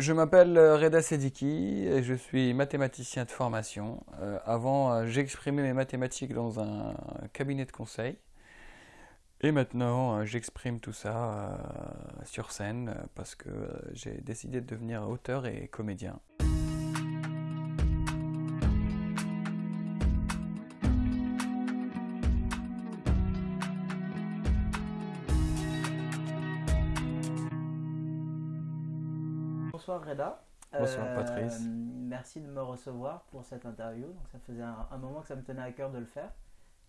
Je m'appelle euh, Reda Sediki et je suis mathématicien de formation. Euh, avant, euh, j'exprimais mes mathématiques dans un cabinet de conseil. Et maintenant, j'exprime tout ça sur scène parce que j'ai décidé de devenir auteur et comédien. Reda. Bonsoir euh, Patrice. Merci de me recevoir pour cette interview. Donc, ça faisait un, moment que ça me tenait à cœur de le faire.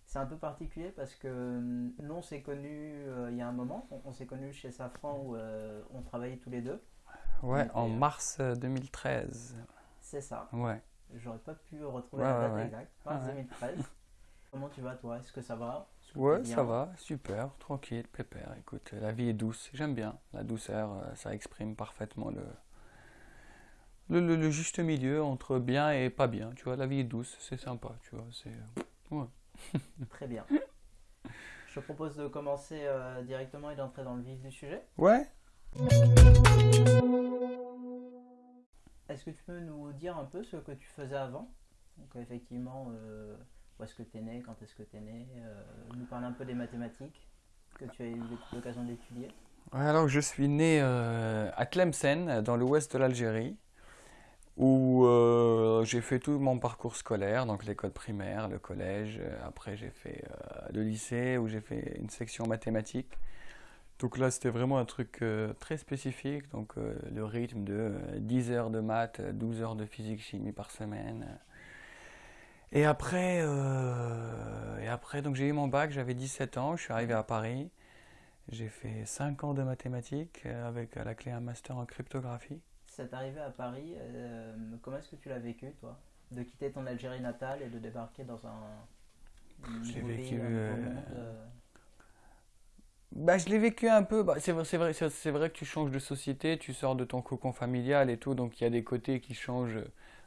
C'est un peu particulier parce que euh, nous on s'est connus euh, il y a un moment. On, s'est connus chez Safran où on travaillait tous les deux. Ouais, en mars 2013. C'est ça. Ouais. J'aurais pas pu retrouver la date exacte. Mars 2013. Comment tu vas toi? Est-ce que ça va? Ouais, ça va, super, tranquille, pépère. Écoute, la vie est douce, j'aime bien. La douceur, ça exprime parfaitement le, le, juste milieu entre bien et pas bien. Tu vois, la vie est douce, c'est sympa. Tu vois, c'est. Euh, Très bien. Je te propose de commencer euh, directement et d'entrer dans le vif du sujet. Ouais. Est-ce que tu peux nous dire un peu ce que tu faisais avant? Donc, effectivement, euh, où est-ce que tu es né, quand est-ce que tu es né Nous parler un peu des mathématiques que tu as eu l'occasion d'étudier. Alors, je suis né à Tlemcen, dans l'ouest de l'Algérie où euh, j'ai fait tout mon parcours scolaire, donc l'école primaire, le collège. Euh, après, j'ai fait euh, le lycée où j'ai fait une section mathématiques. Donc là, c'était vraiment un truc très spécifique. Donc le rythme de 10 heures de maths, 12 heures de physique-chimie par semaine. Et après, et après j'ai eu mon bac, j'avais 17 ans, je suis arrivé à Paris. J'ai fait 5 ans de mathématiques avec à la clé un master en cryptographie cette arrivée à Paris, euh, comment est-ce que tu l'as vécu, toi De quitter ton Algérie natale et de débarquer dans un. Je l'ai vécu. Euh, euh. Bah, je l'ai vécu un peu. Bah, c'est vrai, c'est vrai, c'est vrai que tu changes de société, tu sors de ton cocon familial et tout, donc il y a des côtés qui changent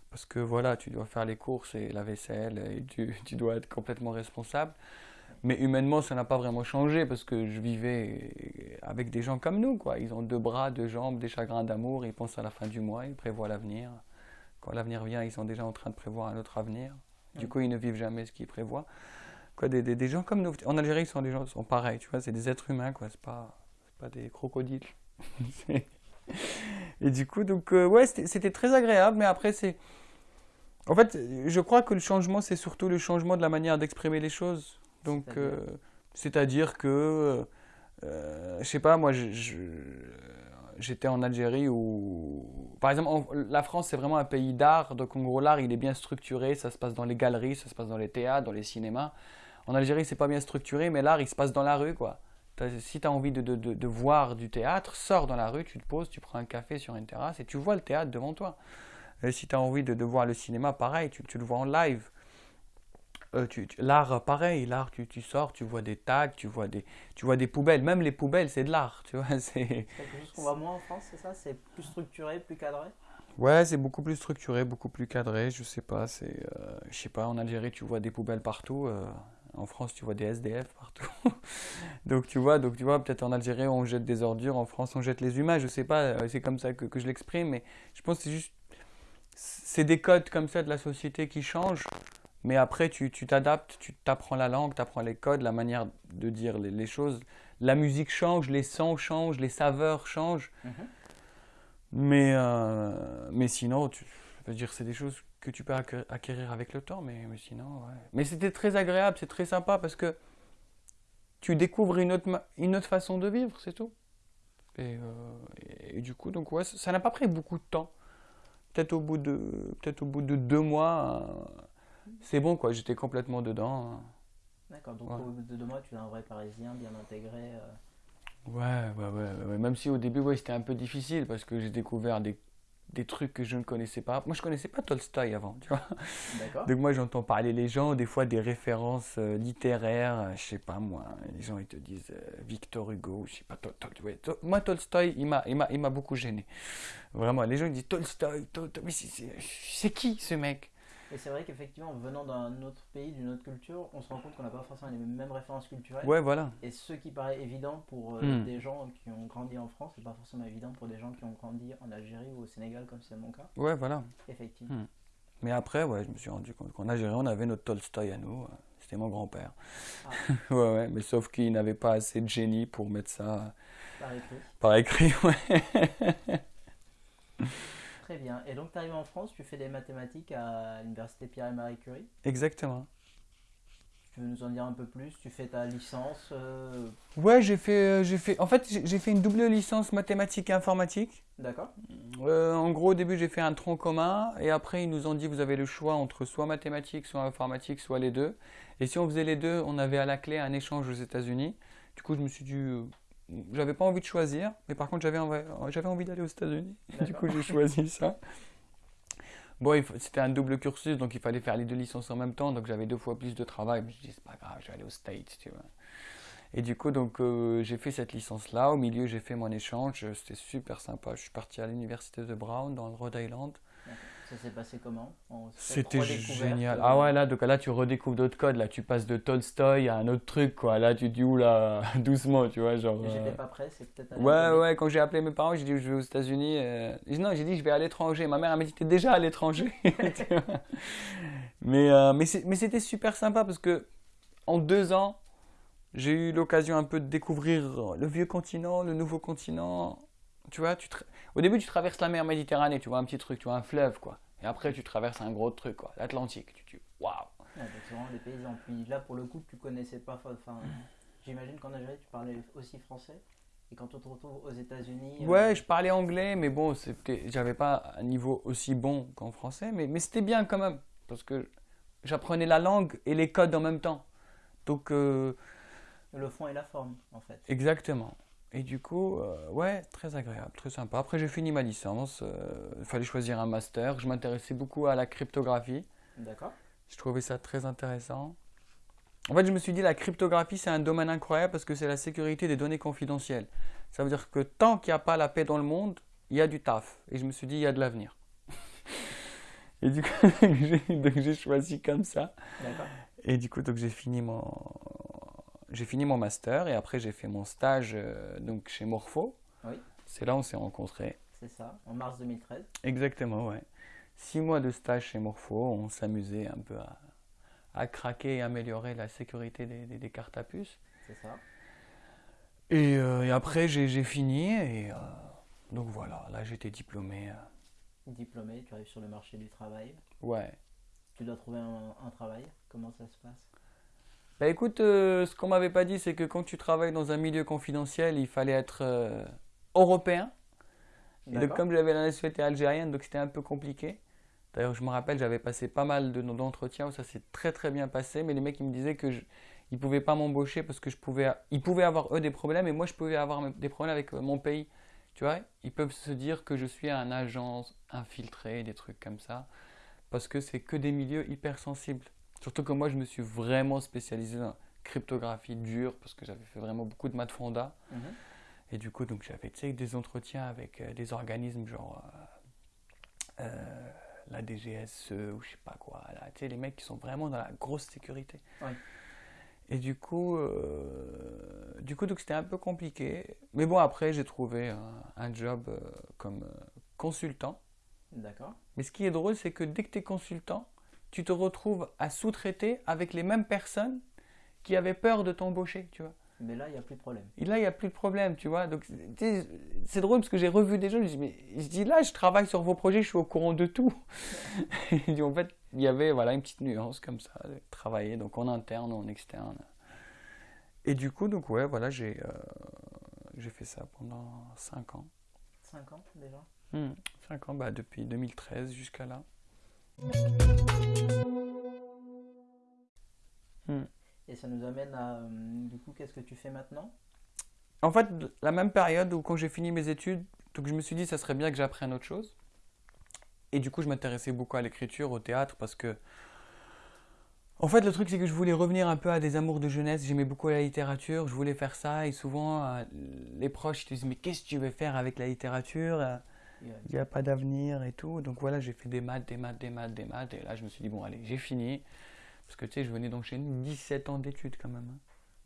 parce que voilà, tu dois faire les courses et la vaisselle et tu, tu dois être complètement responsable. Mais humainement, ça n'a pas vraiment changé parce que je vivais avec des gens comme nous. Quoi. Ils ont deux bras, deux jambes, des chagrins d'amour, ils pensent à la fin du mois, ils prévoient l'avenir. Quand l'avenir vient, ils sont déjà en train de prévoir un autre avenir. Du coup, ils ne vivent jamais ce qu'ils prévoient. Des, gens comme nous. En Algérie, sont des gens sont pareils, c'est des êtres humains, quoi. C'est pas, pas des crocodiles. Et du coup, euh, c'était très agréable, mais après. En fait, je crois que le changement, c'est surtout le changement de la manière d'exprimer les choses. Donc, c'est-à-dire euh, que, euh, je sais pas, moi, j'étais en Algérie où, par exemple, la France, c'est vraiment un pays d'art. Donc, en gros, l'art, il est bien structuré. Ça se passe dans les galeries, ça se passe dans les théâtres, dans les cinémas. En Algérie, c'est pas bien structuré, mais l'art, il se passe dans la rue, quoi. Si tu as envie de, de, de, voir du théâtre, sors dans la rue, tu te poses, tu prends un café sur une terrasse et tu vois le théâtre devant toi. Et si tu as envie de, voir le cinéma, pareil, tu, tu, le vois en live. Euh, l'art, pareil, l'art, tu, tu, sors, tu vois des tags, tu vois des, tu vois des poubelles. Même les poubelles, c'est de l'art, tu vois. C'est quelque chose qu'on voit moins en France, c'est ça? C'est plus structuré, plus cadré? Ouais, c'est beaucoup plus structuré, beaucoup plus cadré. Je sais pas, c'est, euh, je sais pas. En Algérie, tu vois des poubelles partout. Euh, en France, tu vois des SDF partout. donc tu vois, donc tu vois, peut-être en Algérie on jette des ordures, en France on jette les humains. Je sais pas, c'est comme ça que, que je l'exprime, mais je pense que c'est juste, c'est des codes comme ça de la société qui changent. Mais après, tu t'adaptes, tu t'apprends la langue, tu apprends les codes, la manière de dire les, choses. La musique change, les sons changent, les saveurs changent. Mhm. Mais, euh, mais sinon, tu, veux dire, c'est des choses que tu peux acquérir avec le temps. Mais, mais sinon, ouais. Mais c'était très agréable, c'est très sympa parce que tu découvres une autre, une autre façon de vivre, c'est tout. Et, euh, et, du coup, donc ouais, ça n'a pas pris beaucoup de temps. Peut-être au bout de, peut-être au bout de deux mois. Euh, c'est bon, quoi. J'étais complètement dedans. Hein. D'accord, donc au bout de deux mois, tu es un vrai Parisien bien intégré. Euh. Ouais, ouais, ouais, Même si au début, ouais, c'était un peu difficile parce que j'ai découvert des, des, trucs que je ne connaissais pas. Moi, je connaissais pas Tolstoy avant, tu vois. D'accord. Donc moi, j'entends parler les gens, des fois des références euh, littéraires, euh, je sais pas moi. Les gens, ils te disent Victor Hugo, je sais pas. moi, Tolstoy, il m'a, il m'a beaucoup gêné. Vraiment, les gens ils disent Tolstoy, Tolstoy. Mais c'est qui ce mec? Et c'est vrai qu'effectivement, venant d'un autre pays, d'une autre culture, on se rend compte qu'on n'a pas forcément les mêmes références culturelles. Ouais, voilà. Et ce qui paraît évident pour euh, Hmm. des gens qui ont grandi en France, c'est pas forcément évident pour des gens qui ont grandi en Algérie ou au Sénégal, comme c'est mon cas. Ouais, voilà. Effectivement. Hmm. Mais après, ouais, je me suis rendu compte qu'en Algérie, on avait notre Tolstoï à nous. C'était mon grand-père. Ah. ouais, ouais, mais sauf qu'il n'avait pas assez de génie pour mettre ça Par écrit. par écrit, ouais. Très bien. Et donc, tu arrives en France, tu fais des mathématiques à l'université Pierre et Marie Curie? Exactement. Tu veux nous en dire un peu plus? Tu fais ta licence euh, Ouais, j'ai fait, euh, j'ai fait. En fait, j'ai fait une double licence mathématiques et informatique. D'accord Euh, en gros, au début, j'ai fait un tronc commun, et après, ils nous ont dit vous avez le choix entre soit mathématiques, soit informatique, soit les deux. Et si on faisait les deux, on avait à la clé un échange aux États-Unis. Du coup, je me suis dit, j'avais pas envie de choisir, mais par contre, j'avais envie, envie d'aller aux États-Unis. Du coup, j'ai choisi ça. Bon, c'était un double cursus, donc il fallait faire les deux licences en même temps, donc j'avais deux fois plus de travail. Mais je me suis dit, c'est pas grave, je vais aller aux States, tu vois. Et du coup, donc, euh, j'ai fait cette licence-là. Au milieu, j'ai fait mon échange. C'était super sympa. Je suis parti à l'université de Brown, dans le Rhode Island. Ça s'est passé comment C'était génial. Ah ouais, là, donc là, tu redécouvres d'autres codes. Là, tu passes de Tolstoy à un autre truc, quoi. Là, tu te dis, oula, doucement, tu vois, genre... J'étais euh, pas prêt, c'est peut-être Ouais, décalé. ouais, quand j'ai appelé mes parents, j'ai dit, je vais aux États-Unis. euh, j'ai dit, Non, j'ai dit, je vais à l'étranger. Ma mère, elle m'a dit, t'es déjà à l'étranger. Mais euh, mais c'était super sympa parce que en deux ans, j'ai eu l'occasion un peu de découvrir le vieux continent, le nouveau continent. Tu vois, tu au début, tu traverses la mer Méditerranée, tu vois, un petit truc, tu vois, un fleuve, quoi. Et après, tu traverses un gros truc, quoi, l'Atlantique. Tu te dis, waouh. Ouais, c'est vraiment des paysans. Puis là, pour le coup, tu connaissais pas. Enfin, j'imagine qu'en Algérie, tu parlais aussi français. Et quand on te retrouve aux États-Unis. euh, Ouais, je parlais anglais, mais bon, j'avais pas un niveau aussi bon qu'en français, mais, mais c'était bien quand même, parce que j'apprenais la langue et les codes en même temps. Donc, euh, Le fond et la forme, en fait. exactement. Et du coup, euh, ouais, très agréable, très sympa. Après, j'ai fini ma licence, euh, il fallait choisir un master. Je m'intéressais beaucoup à la cryptographie. D'accord Je trouvais ça très intéressant. En fait, je me suis dit, la cryptographie, c'est un domaine incroyable parce que c'est la sécurité des données confidentielles. Ça veut dire que tant qu'il n'y a pas la paix dans le monde, il y a du taf. Et je me suis dit, il y a de l'avenir. Et du coup, j'ai- choisi comme ça. D'accord. Et du coup, donc j'ai fini mon, j'ai fini mon master et après j'ai fait mon stage euh, donc chez Morpho. Oui. C'est là où on s'est rencontrés. C'est ça, en mars 2013. Exactement, ouais. Six mois de stage chez Morpho, on s'amusait un peu à, à craquer et améliorer la sécurité des, des- des cartes à puce. C'est ça. Et, euh, et après, j'ai fini et euh, donc voilà, là j'étais diplômé. Diplômé, tu arrives sur le marché du travail. ouais. Tu dois trouver un, un travail. Comment ça se passe? Bah écoute, euh, ce qu'on m'avait pas dit, c'est que quand tu travailles dans un milieu confidentiel, il fallait être euh, européen. Et donc, comme j'avais la nationalité algérienne, donc c'était un peu compliqué. D'ailleurs, je me rappelle, j'avais passé pas mal de- d'entretiens où ça s'est très très bien passé, mais les mecs ils me disaient que je, ils pouvaient pas m'embaucher parce que je pouvais, ils pouvaient avoir eux des problèmes et moi je pouvais avoir des problèmes avec euh, mon pays. Tu vois, ils peuvent se dire que je suis un agent infiltré, des trucs comme ça, parce que c'est que des milieux hyper sensibles. Surtout que moi je me suis vraiment spécialisé dans la cryptographie dure parce que j'avais fait vraiment beaucoup de maths fonda. Mhm. Et du coup, donc j'avais des entretiens avec euh, des organismes genre euh, euh, la DGSE ou je sais pas quoi. Là, les mecs qui sont vraiment dans la grosse sécurité. Oui. Et du coup, euh, du coup, donc c'était un peu compliqué. Mais bon, après, j'ai trouvé un, un job euh, comme euh, consultant. D'accord. Mais ce qui est drôle, c'est que dès que tu es consultant, tu te retrouves à sous-traiter avec les mêmes personnes qui avaient peur de t'embaucher, tu vois. Mais là, il n'y a plus de problème. Et là, il n'y a plus de problème, tu vois. Donc, c'est drôle parce que j'ai revu des gens, je dis, mais je dis là, je travaille sur vos projets, je suis au courant de tout. Et en fait, il y avait voilà, une petite nuance comme ça, de travailler donc en interne ou en externe. Et du coup, donc ouais, voilà, j'ai euh, fait ça pendant 5 ans. 5 ans déjà? 5 ans, bah, depuis 2013 jusqu'à là. Et ça nous amène à. euh, du coup, qu'est-ce que tu fais maintenant? En fait, la même période où quand j'ai fini mes études, donc je me suis dit ça serait bien que j'apprenne autre chose. Et du coup, je m'intéressais beaucoup à l'écriture, au théâtre, parce que. En fait, le truc, c'est que je voulais revenir un peu à des amours de jeunesse. J'aimais beaucoup la littérature, je voulais faire ça. Et souvent, euh, les proches ils te disent Mais qu'est-ce que tu veux faire avec la littérature? Il n'y a pas d'avenir et tout. Donc voilà, j'ai fait des maths, des maths, des maths, des maths. Et là, je me suis dit, bon, allez, j'ai fini. Parce que tu sais, je venais d'enchaîner 17 ans d'études quand même. Hein.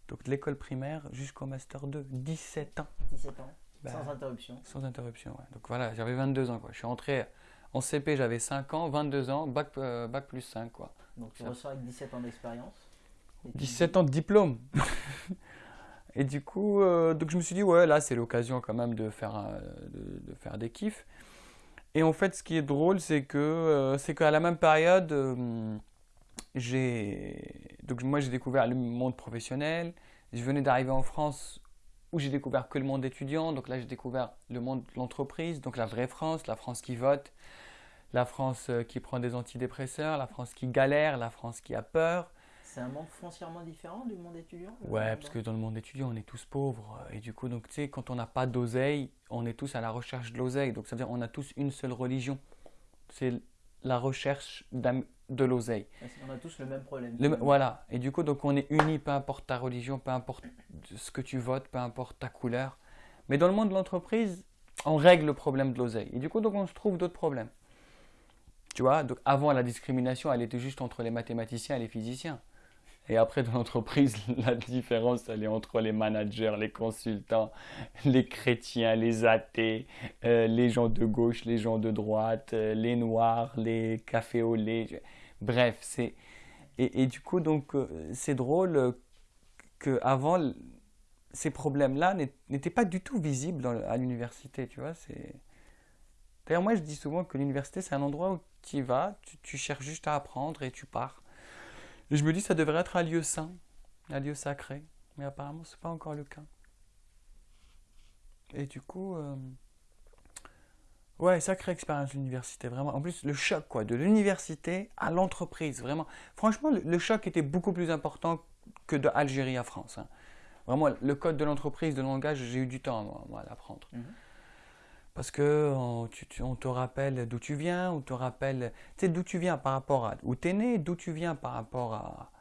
Donc de l'école primaire jusqu'au master 2, 17 ans. 17 ans, bah, sans interruption. Sans interruption, ouais. Donc voilà, j'avais 22 ans, quoi. Je suis entré en CP, j'avais 5 ans, 22 ans, bac, euh, bac plus 5, quoi. Donc tu ressors avec 17 ans d'expérience 17 ans de diplôme Et du coup, euh, donc je me suis dit, ouais, là, c'est l'occasion quand même de faire, de, faire des kiffs. Et en fait, ce qui est drôle, c'est que euh, c'est qu'à la même période, j'ai donc moi j'ai découvert le monde professionnel. Je venais d'arriver en France où j'ai découvert que le monde étudiant. Donc là j'ai découvert le monde de l'entreprise, donc la vraie France, la France qui vote, la France euh, qui prend des antidépresseurs, la France qui galère, la France qui a peur. C'est un monde foncièrement différent du monde étudiant Ouais, parce que dans le monde étudiant, on est tous pauvres. Et du coup, donc, tu sais, quand on n'a pas d'oseille, on est tous à la recherche de l'oseille. Donc, ça veut dire on a tous une seule religion. C'est la recherche de l'oseille. On a tous le même problème. voilà. Et du coup, donc on est unis, peu importe ta religion, peu importe ce que tu votes, peu importe ta couleur. Mais dans le monde de l'entreprise, on règle le problème de l'oseille. Et du coup, donc on se trouve d'autres problèmes. Tu vois, donc avant la discrimination, elle était juste entre les mathématiciens et les physiciens. Et après, dans l'entreprise, la différence, elle est entre les managers, les consultants, les chrétiens, les athées, euh, les gens de gauche, les gens de droite, euh, les noirs, les cafés au lait. Bref, c'est. Et, du coup, donc, euh, c'est drôle qu'avant, ces problèmes-là n'étaient pas du tout visibles à l'université, tu vois. D'ailleurs, moi, je dis souvent que l'université, c'est un endroit où tu vas, tu cherches juste à apprendre et tu pars. Et je me dis, ça devrait être un lieu saint, un lieu sacré. Mais apparemment, ce n'est pas encore le cas. Et du coup, euh, ouais, sacrée expérience l'université, vraiment. En plus, le choc, quoi, de l'université à l'entreprise, vraiment. Franchement, le, choc était beaucoup plus important que de Algérie à France. Hein. Vraiment, le code de l'entreprise, de langage, j'ai eu du temps, moi, à l'apprendre. Mhm. Parce que on, te rappelle d'où tu viens, on te rappelle, tu sais, d'où tu viens par rapport à où tu es né, d'où tu viens par rapport à,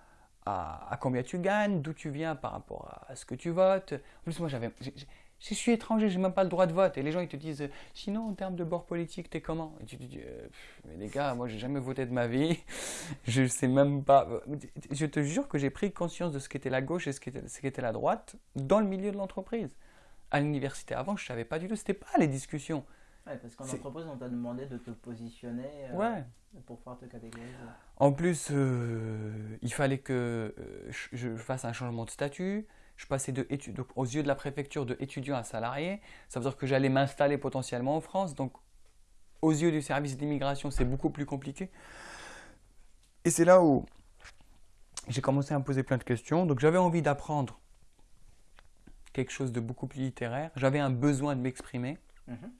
à, combien tu gagnes, d'où tu viens par rapport à, ce que tu votes. En plus, moi, j'avais, je suis étranger, j'ai même pas le droit de vote. Et les gens, ils te disent, sinon, en termes de bord politique, t'es comment? Et tu te dis, euh, mais les gars, moi, j'ai jamais voté de ma vie. je sais même pas. Je te jure que j'ai pris conscience de ce qu'était la gauche et ce qu'était la droite dans le milieu de l'entreprise à l'université avant, je savais pas du tout. C'était pas les discussions. Ouais, parce qu'en entreprise, on t'a demandé de te positionner euh, ouais. pour pouvoir te catégoriser. En plus, euh, il fallait que euh, je fasse un changement de statut. Je passais de donc, aux yeux de la préfecture de étudiant à salarié. Ça veut dire que j'allais m'installer potentiellement en France. Donc, aux yeux du service d'immigration, c'est beaucoup plus compliqué. Et c'est là où j'ai commencé à me poser plein de questions. Donc, j'avais envie d'apprendre quelque chose de beaucoup plus littéraire. J'avais un besoin de m'exprimer. Mhm.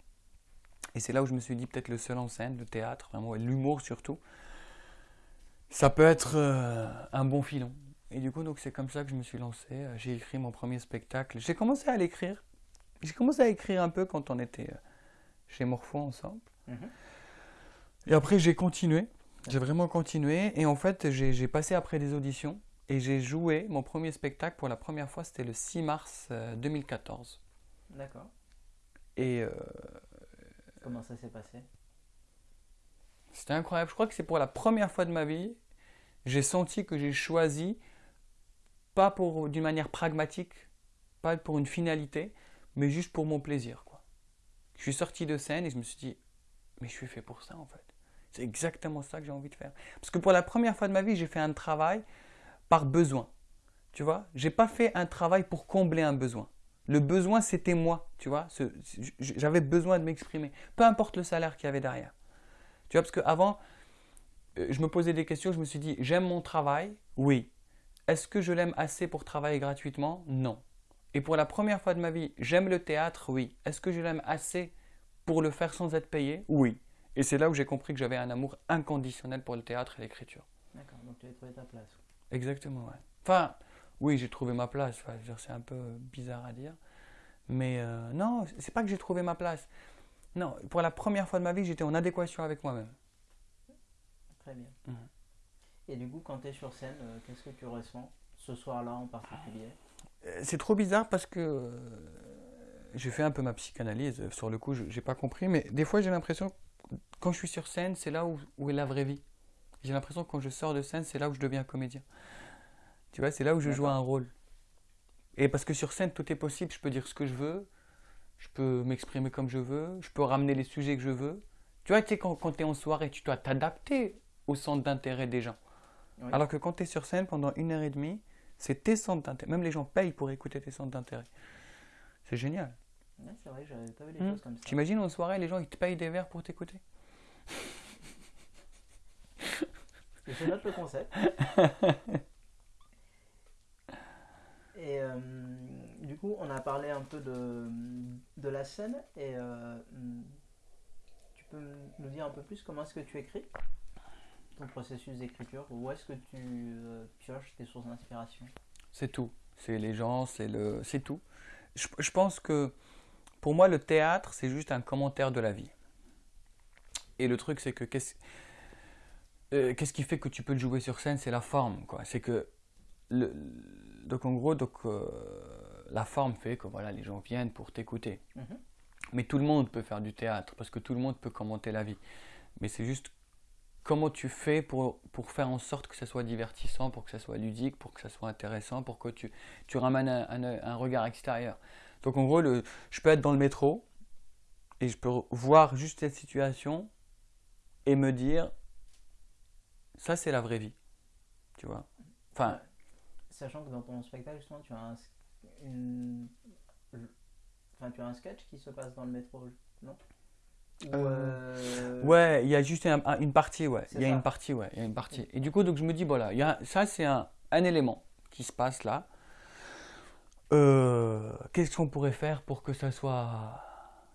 Et c'est là où je me suis dit, peut-être le seul en scène, le théâtre, vraiment, l'humour surtout, ça peut être euh, un bon filon. Et du coup, donc c'est comme ça que je me suis lancé. Euh, j'ai écrit mon premier spectacle. J'ai commencé à l'écrire. J'ai commencé à écrire un peu quand on était euh, chez Morpho ensemble. Mhm. Et après, j'ai continué. J'ai vraiment continué. Et en fait, j'ai passé après des auditions. Et j'ai joué mon premier spectacle pour la première fois, c'était le 6 mars 2014. Euh, D'accord. Et. Euh, Comment ça s'est passé? C'était incroyable. Je crois que c'est pour la première fois de ma vie, j'ai senti que j'ai choisi, pas pour d'une manière pragmatique, pas pour une finalité, mais juste pour mon plaisir. Quoi. Je suis sorti de scène et je me suis dit, mais je suis fait pour ça en fait. C'est exactement ça que j'ai envie de faire. Parce que pour la première fois de ma vie, j'ai fait un travail par besoin. Tu vois, j'ai pas fait un travail pour combler un besoin. Le besoin, c'était moi, tu vois. J'avais besoin de m'exprimer, peu importe le salaire qu'il y avait derrière. Tu vois, parce qu'avant, euh, je me posais des questions, je me suis dit, j'aime mon travail Oui. Est-ce que je l'aime assez pour travailler gratuitement? Non. Et pour la première fois de ma vie, j'aime le théâtre Oui. Est-ce que je l'aime assez pour le faire sans être payé? Oui. Et c'est là où j'ai compris que j'avais un amour inconditionnel pour le théâtre et l'écriture. D'accord, donc tu as trouvé ta place. Exactement, ouais. Enfin, oui, j'ai trouvé ma place. c'est un peu bizarre à dire. Mais euh, non, c'est pas que j'ai trouvé ma place. Non, pour la première fois de ma vie, j'étais en adéquation avec moi-même. Très bien. Mhm. Et du coup, quand tu es sur scène, euh, qu'est-ce que tu ressens ce soir-là en particulier? Euh, C'est trop bizarre parce que j'ai fait un peu ma psychanalyse. Sur le coup, je n'ai pas compris, mais des fois, j'ai l'impression, quand je suis sur scène, c'est là où, où est la vraie vie. J'ai l'impression que quand je sors de scène, c'est là où je deviens comédien. Tu vois, c'est là où je joue un rôle. Et parce que sur scène, tout est possible. Je peux dire ce que je veux. Je peux m'exprimer comme je veux. Je peux ramener les sujets que je veux. Tu vois, tu sais, quand, quand tu es en soirée, tu dois t'adapter au centre d'intérêt des gens. Alors que quand tu es sur scène pendant une heure et demie, c'est tes centres d'intérêt. Même les gens payent pour écouter tes centres d'intérêt. C'est génial. Ouais, c'est vrai, j'avais pas vu les Hmm. choses comme ça. T'imagines en soirée, les gens ils te payent des verres pour t'écouter? Je note le concept. Et euh, du coup, on a parlé un peu de, de la scène. Et euh, tu peux nous dire un peu plus comment est-ce que tu écris Ton processus d'écriture Où est-ce que tu euh, pioches tes sources d'inspiration? C'est tout. C'est les gens, c'est le, c'est tout. Je, je pense que pour moi, le théâtre, c'est juste un commentaire de la vie. Et le truc, c'est que qu'est-ce, euh, qu'est-ce qui fait que tu peux le jouer sur scène C'est la forme, quoi. C'est que le, donc en gros, donc euh, la forme fait que voilà, les gens viennent pour t'écouter. Mhm. Mais tout le monde peut faire du théâtre parce que tout le monde peut commenter la vie. Mais c'est juste comment tu fais pour, pour faire en sorte que ça soit divertissant, pour que ça soit ludique, pour que ça soit intéressant, pour que tu, tu ramènes un, un- un regard extérieur. Donc en gros, le, je peux être dans le métro et je peux voir juste cette situation et me dire, ça c'est la vraie vie. Tu vois Enfin, Sachant que dans ton spectacle, justement, tu as un, une- enfin, tu as un sketch qui se passe dans le métro, non? Ou, euh, Ouais, il y a juste un- un- une partie, ouais. Il y a ça. une partie, ouais. Il y a une partie. Et du coup, donc je me dis, voilà, il y a, ça c'est un, un élément qui se passe là. Euh, Qu'est-ce qu'on pourrait faire pour que ça soit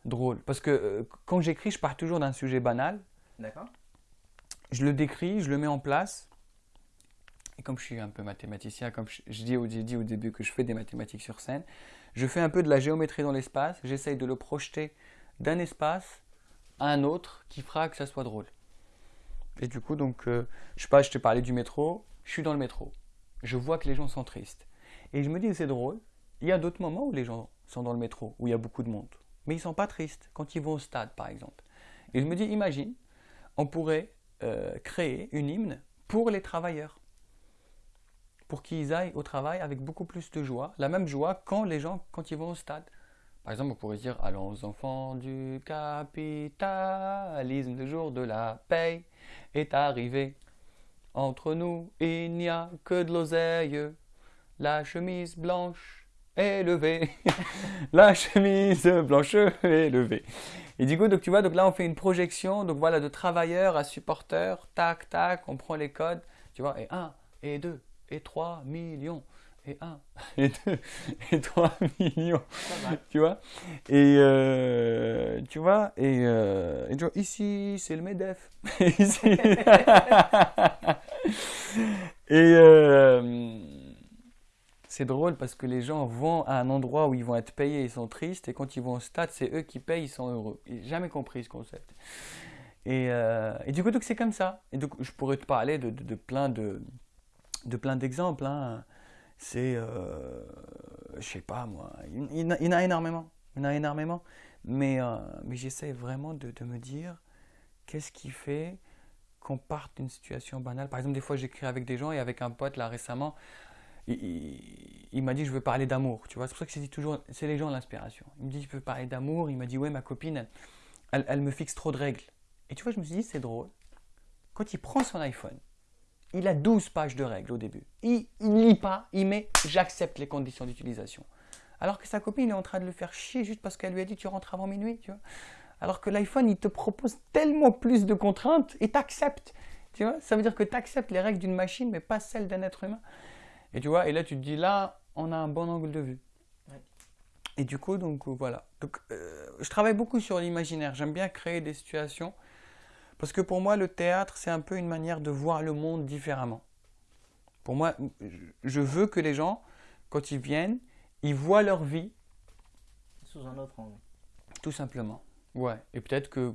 drôle? Parce que euh, quand j'écris, je pars toujours d'un sujet banal. D'accord Je le décris, je le mets en place. Et comme je suis un peu mathématicien, comme je, dis, j'ai dit au début que je fais des mathématiques sur scène, je fais un peu de la géométrie dans l'espace. J'essaye de le projeter d'un espace à un autre qui fera que ça soit drôle. Et du coup, donc, euh, je sais pas, je te parlais du métro, je suis dans le métro. Je vois que les gens sont tristes. Et je me dis, c'est drôle. Il y a d'autres moments où les gens sont dans le métro, où il y a beaucoup de monde. Mais ils sont pas tristes quand ils vont au stade, par exemple. Et je me dis, imagine, on pourrait euh, créer une hymne pour les travailleurs. Pour qu'ils aillent au travail avec beaucoup plus de joie. La même joie quand les gens, quand ils vont au stade. Par exemple, on pourrait dire Allons enfants du capitalisme, le jour de la paix est arrivé. Entre nous, il n'y a que de l'oseille. La chemise blanche est levée. la chemise blanche est levée. Et du coup, donc, tu vois, donc là, on fait une projection donc voilà, de travailleurs à supporters. Tac, tac, on prend les codes. Tu vois, et 1, et 2, et 3 millions. Et 1, et 2, et 3 millions. Tu vois Et euh, tu vois Et, euh, et tu vois, ici, c'est le MEDEF. Ici. et euh, c'est drôle parce que les gens vont à un endroit où ils vont être payés, ils sont tristes, et quand ils vont au stade, c'est eux qui payent, ils sont heureux. J'ai jamais compris ce concept. Et, euh, et du coup, donc c'est comme ça. Et donc, je pourrais te parler de, de, plein de, de plein d'exemples. hein. C'est, euh, je sais pas moi, il, y en a- énormément. Il a énormément. Mais, euh, mais j'essaie vraiment de, de me dire qu'est-ce qui fait qu'on parte d'une situation banale? Par exemple, des fois, j'écris avec des gens et avec un pote là récemment, il, m'a dit je veux parler d'amour. Tu vois, c'est pour ça que je dis toujours, c'est les gens l'inspiration. Il me dit je veux parler d'amour. Il m'a dit ouais, ma copine, elle me fixe trop de règles. Et tu vois, je me suis dit c'est drôle. Quand il prend son iPhone, il a 12 pages de règles au début. Il ne lit pas, il met j'accepte les conditions d'utilisation. Alors que sa copine est en train de le faire chier juste parce qu'elle lui a dit tu rentres avant minuit. Tu vois Alors que l'iPhone, il te propose tellement plus de contraintes et t'acceptes. Tu vois Ça veut dire que tu acceptes les règles d'une machine mais pas celles d'un être humain. Et tu vois, et là tu te dis là, on a un bon angle de vue. Ouais. Et du coup, donc euh, voilà. Donc, euh, je travaille beaucoup sur l'imaginaire. J'aime bien créer des situations. Parce que pour moi, le théâtre, c'est un peu une manière de voir le monde différemment. Pour moi, je- je veux que les gens, quand ils viennent, ils voient leur vie Sous un autre angle. tout simplement. Ouais. Et peut-être que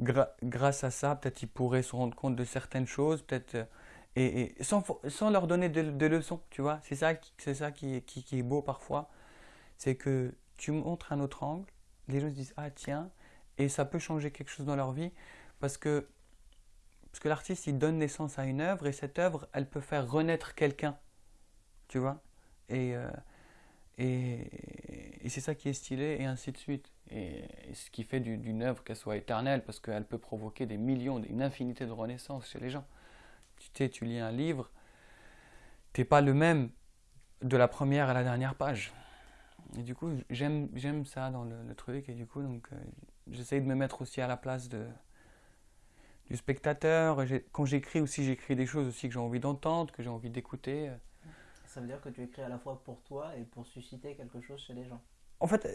gra- grâce à ça, peut-être ils pourraient se rendre compte de certaines choses, peut-être. Et, et sans, leur donner de, leçons, tu vois. C'est ça, c'est ça qui, est- beau parfois. C'est que tu montres un autre angle, les gens se disent ah tiens, et ça peut changer quelque chose dans leur vie parce que parce que l'artiste il donne naissance à une œuvre et cette œuvre elle peut faire renaître quelqu'un, tu vois, et euh, et, et c'est ça qui est stylé et ainsi de suite. Et, ce qui fait d'une œuvre qu'elle soit éternelle parce qu'elle peut provoquer des millions, une infinité de renaissances chez les gens. Tu sais, tu lis un livre, t'es pas le même de la première à la dernière page. Et du coup, j'aime ça dans le, truc. Et du coup, donc, euh, j'essaye de me mettre aussi à la place de, du spectateur. Quand j'écris aussi, j'écris des choses aussi que j'ai envie d'entendre, que j'ai envie d'écouter. Ça veut dire que tu écris à la fois pour toi et pour susciter quelque chose chez les gens. En fait,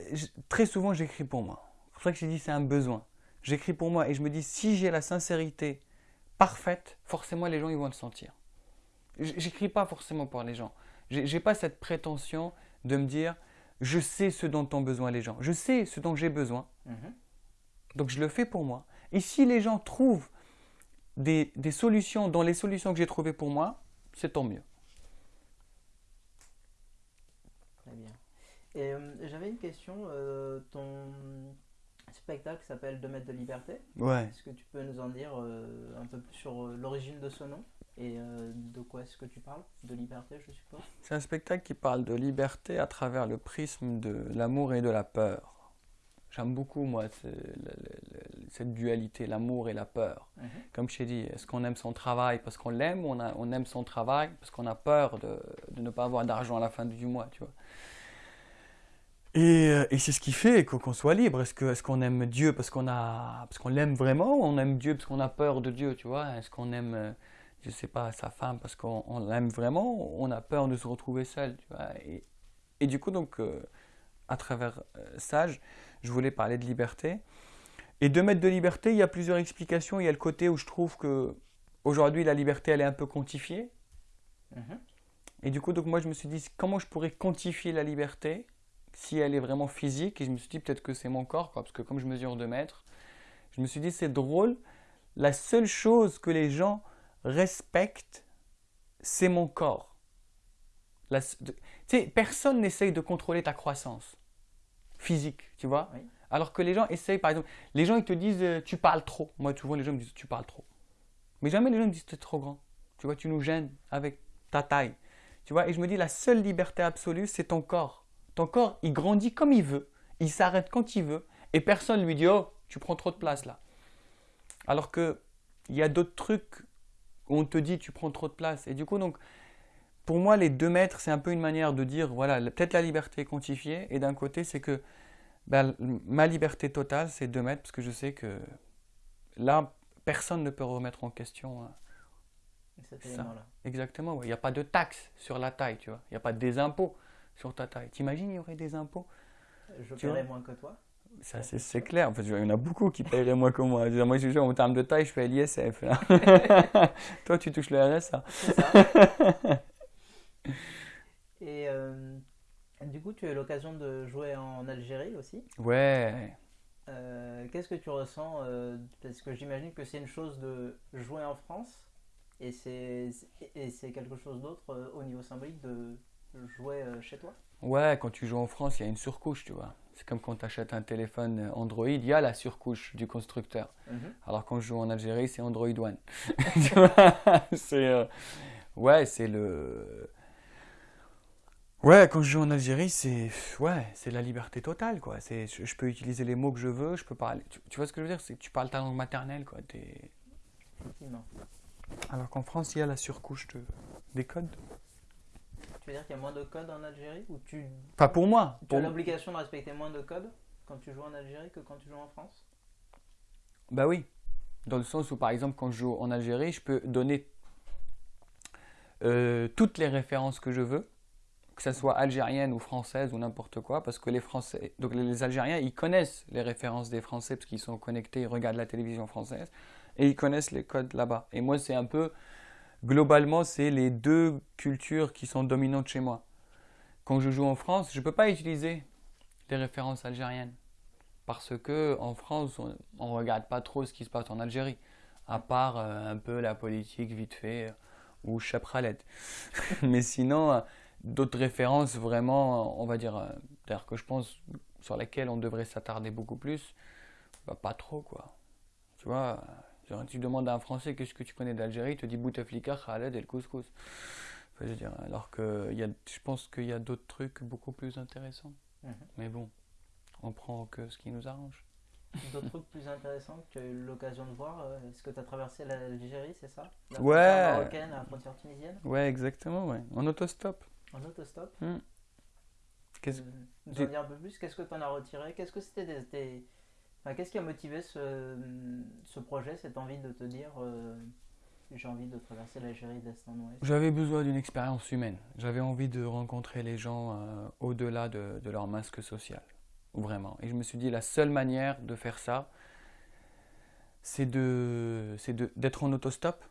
très souvent, j'écris pour moi. C'est pour ça que j'ai dit c'est un besoin. J'écris pour moi et je me dis si j'ai la sincérité parfaite, forcément les gens ils vont le sentir. J'écris pas forcément pour les gens. J'ai pas cette prétention de me dire je sais ce dont ont besoin les gens. Je sais ce dont j'ai besoin. Mhm. Donc je le fais pour moi. Et si les gens trouvent des, des solutions dans les solutions que j'ai trouvées pour moi, c'est tant mieux. Très bien. Et euh, j'avais une question. Euh, ton spectacle s'appelle 2 mètres de liberté. Ouais. Est-ce que tu peux nous en dire euh, un peu plus sur l'origine de ce nom et euh, de quoi est-ce que tu parles? De liberté, je suppose? C'est un spectacle qui parle de liberté à travers le prisme de l'amour et de la peur. J'aime beaucoup, moi, cette dualité, l'amour et la peur. Mhm. Comme je t'ai dit, est-ce qu'on aime son travail parce qu'on l'aime ou on, on, aime son travail parce qu'on a peur de, de ne pas avoir d'argent à la fin du mois, tu vois? Et, euh, et c'est ce qui fait qu'on soit libre. Est-ce qu'on est aime Dieu parce qu'on qu'on l'aime vraiment ou on aime Dieu parce qu'on a peur de Dieu, tu vois? Est-ce qu'on aime euh, je sais pas, sa femme parce qu'on l'aime vraiment, on a peur de se retrouver seul. Tu vois? Et, et, du coup, donc, euh, à travers euh, Sage, je voulais parler de liberté. Et de mettre de liberté, il y a plusieurs explications. Il y a le côté où je trouve que aujourd'hui la liberté, elle est un peu quantifiée. Mm-hmm. Et du coup, donc, moi, je me suis dit, comment je pourrais quantifier la liberté? Si elle est vraiment physique Et je me suis dit, peut-être que c'est mon corps, quoi, parce que comme je mesure 2 mètres, je me suis dit, c'est drôle. La seule chose que les gens respecte, c'est mon corps. tu sais, personne n'essaye de contrôler ta croissance physique, tu vois? Alors que les gens essayent, par exemple, les gens ils te disent euh, tu parles trop. Moi, tu vois, les gens me disent tu parles trop. Mais jamais les gens me disent tu es trop grand. Tu vois, tu nous gênes avec ta taille. Tu vois, et je me dis la seule liberté absolue, c'est ton corps. Ton corps, il grandit comme il veut, il s'arrête quand il veut, et personne lui dit oh, tu prends trop de place là. Alors que il y a d'autres trucs on te dit tu prends trop de place. Et du coup, donc, pour moi, les deux mètres, c'est un peu une manière de dire, voilà, peut-être la liberté quantifiée, et d'un côté, c'est que ben, ma liberté totale, c'est deux mètres, parce que je sais que là, personne ne peut remettre en question hein, ça. Exactement, il n'y a pas de taxe sur la taille, tu vois. Il n'y a pas des impôts sur ta taille. T'imagines, il y aurait des impôts Je paierais moins que toi ça, c'est clair. En fait, il y en a beaucoup qui paieraient moins que moi. Moi, je en termes de taille, je fais l'ISF. Toi, tu touches le RSA. C'est ça. Et euh, du coup, tu as eu l'occasion de jouer en Algérie aussi? Ouais. Euh, qu'est-ce que tu ressens euh, Parce que j'imagine que c'est une chose de jouer en France et c'est quelque chose d'autre au niveau symbolique de jouer chez toi? Ouais, quand tu joues en France, il y a une surcouche, tu vois. C'est comme quand tu achètes un téléphone Android, il y a la surcouche du constructeur. Mhm. Alors quand je joue en Algérie, c'est Android One. c'est euh, ouais, c'est le Ouais, quand je joue en Algérie, c'est ouais, c'est la liberté totale quoi. C'est je, peux utiliser les mots que je veux, je peux parler. Tu, vois ce que je veux dire? C'est que tu parles ta langue maternelle quoi. Alors qu'en France, il y a la surcouche de, des codes. Tu veux dire qu'il y a moins de codes en Algérie ou tu... Pas pour moi. Tu as l'obligation de respecter moins de codes quand tu joues en Algérie que quand tu joues en France? Bah oui. Dans le sens où, par exemple, quand je joue en Algérie, je peux donner euh, toutes les références que je veux, que ce soit algérienne ou française ou n'importe quoi, parce que les Français, donc les Algériens, ils connaissent les références des Français parce qu'ils sont connectés, ils regardent la télévision française et ils connaissent les codes là-bas. Et moi, c'est un peu globalement, c'est les deux cultures qui sont dominantes chez moi. Quand je joue en France, je ne peux pas utiliser des références algériennes. Parce que en France, on ne regarde pas trop ce qui se passe en Algérie. À part euh, un peu la politique vite fait euh, ou Chapralet. Mais sinon, euh, d'autres références vraiment, on va dire, d'ailleurs que je pense sur lesquelles on devrait s'attarder beaucoup plus, bah, pas trop quoi. Tu vois, genre, tu demandes à un Français qu'est-ce que tu connais d'Algérie, il te dit Bouteflika, Khaled et le couscous. Enfin, je veux dire, alors que y a, je pense qu'il y a d'autres trucs beaucoup plus intéressants. Mhm. Mais bon, on prend que ce qui nous arrange. D'autres trucs plus intéressants que tu as eu l'occasion de voir euh, Est-ce que tu as traversé l'Algérie, c'est ça? La Ouais. frontière marocaine, la frontière tunisienne? Ouais, exactement, ouais. En autostop. En autostop? Hmm. Qu'est-ce- Euh, un peu plus Qu'est-ce que tu en as retiré? Qu'est-ce que c'était des, des- enfin, Qu'est-ce qui a motivé ce, ce projet, cette envie de te dire euh, j'ai envie de traverser l'Algérie d'est en ouest? J'avais besoin d'une expérience humaine. J'avais envie de rencontrer les gens euh, au-delà de, de leur masque social. Vraiment. Et je me suis dit, la seule manière de faire ça, c'est d'être en autostop.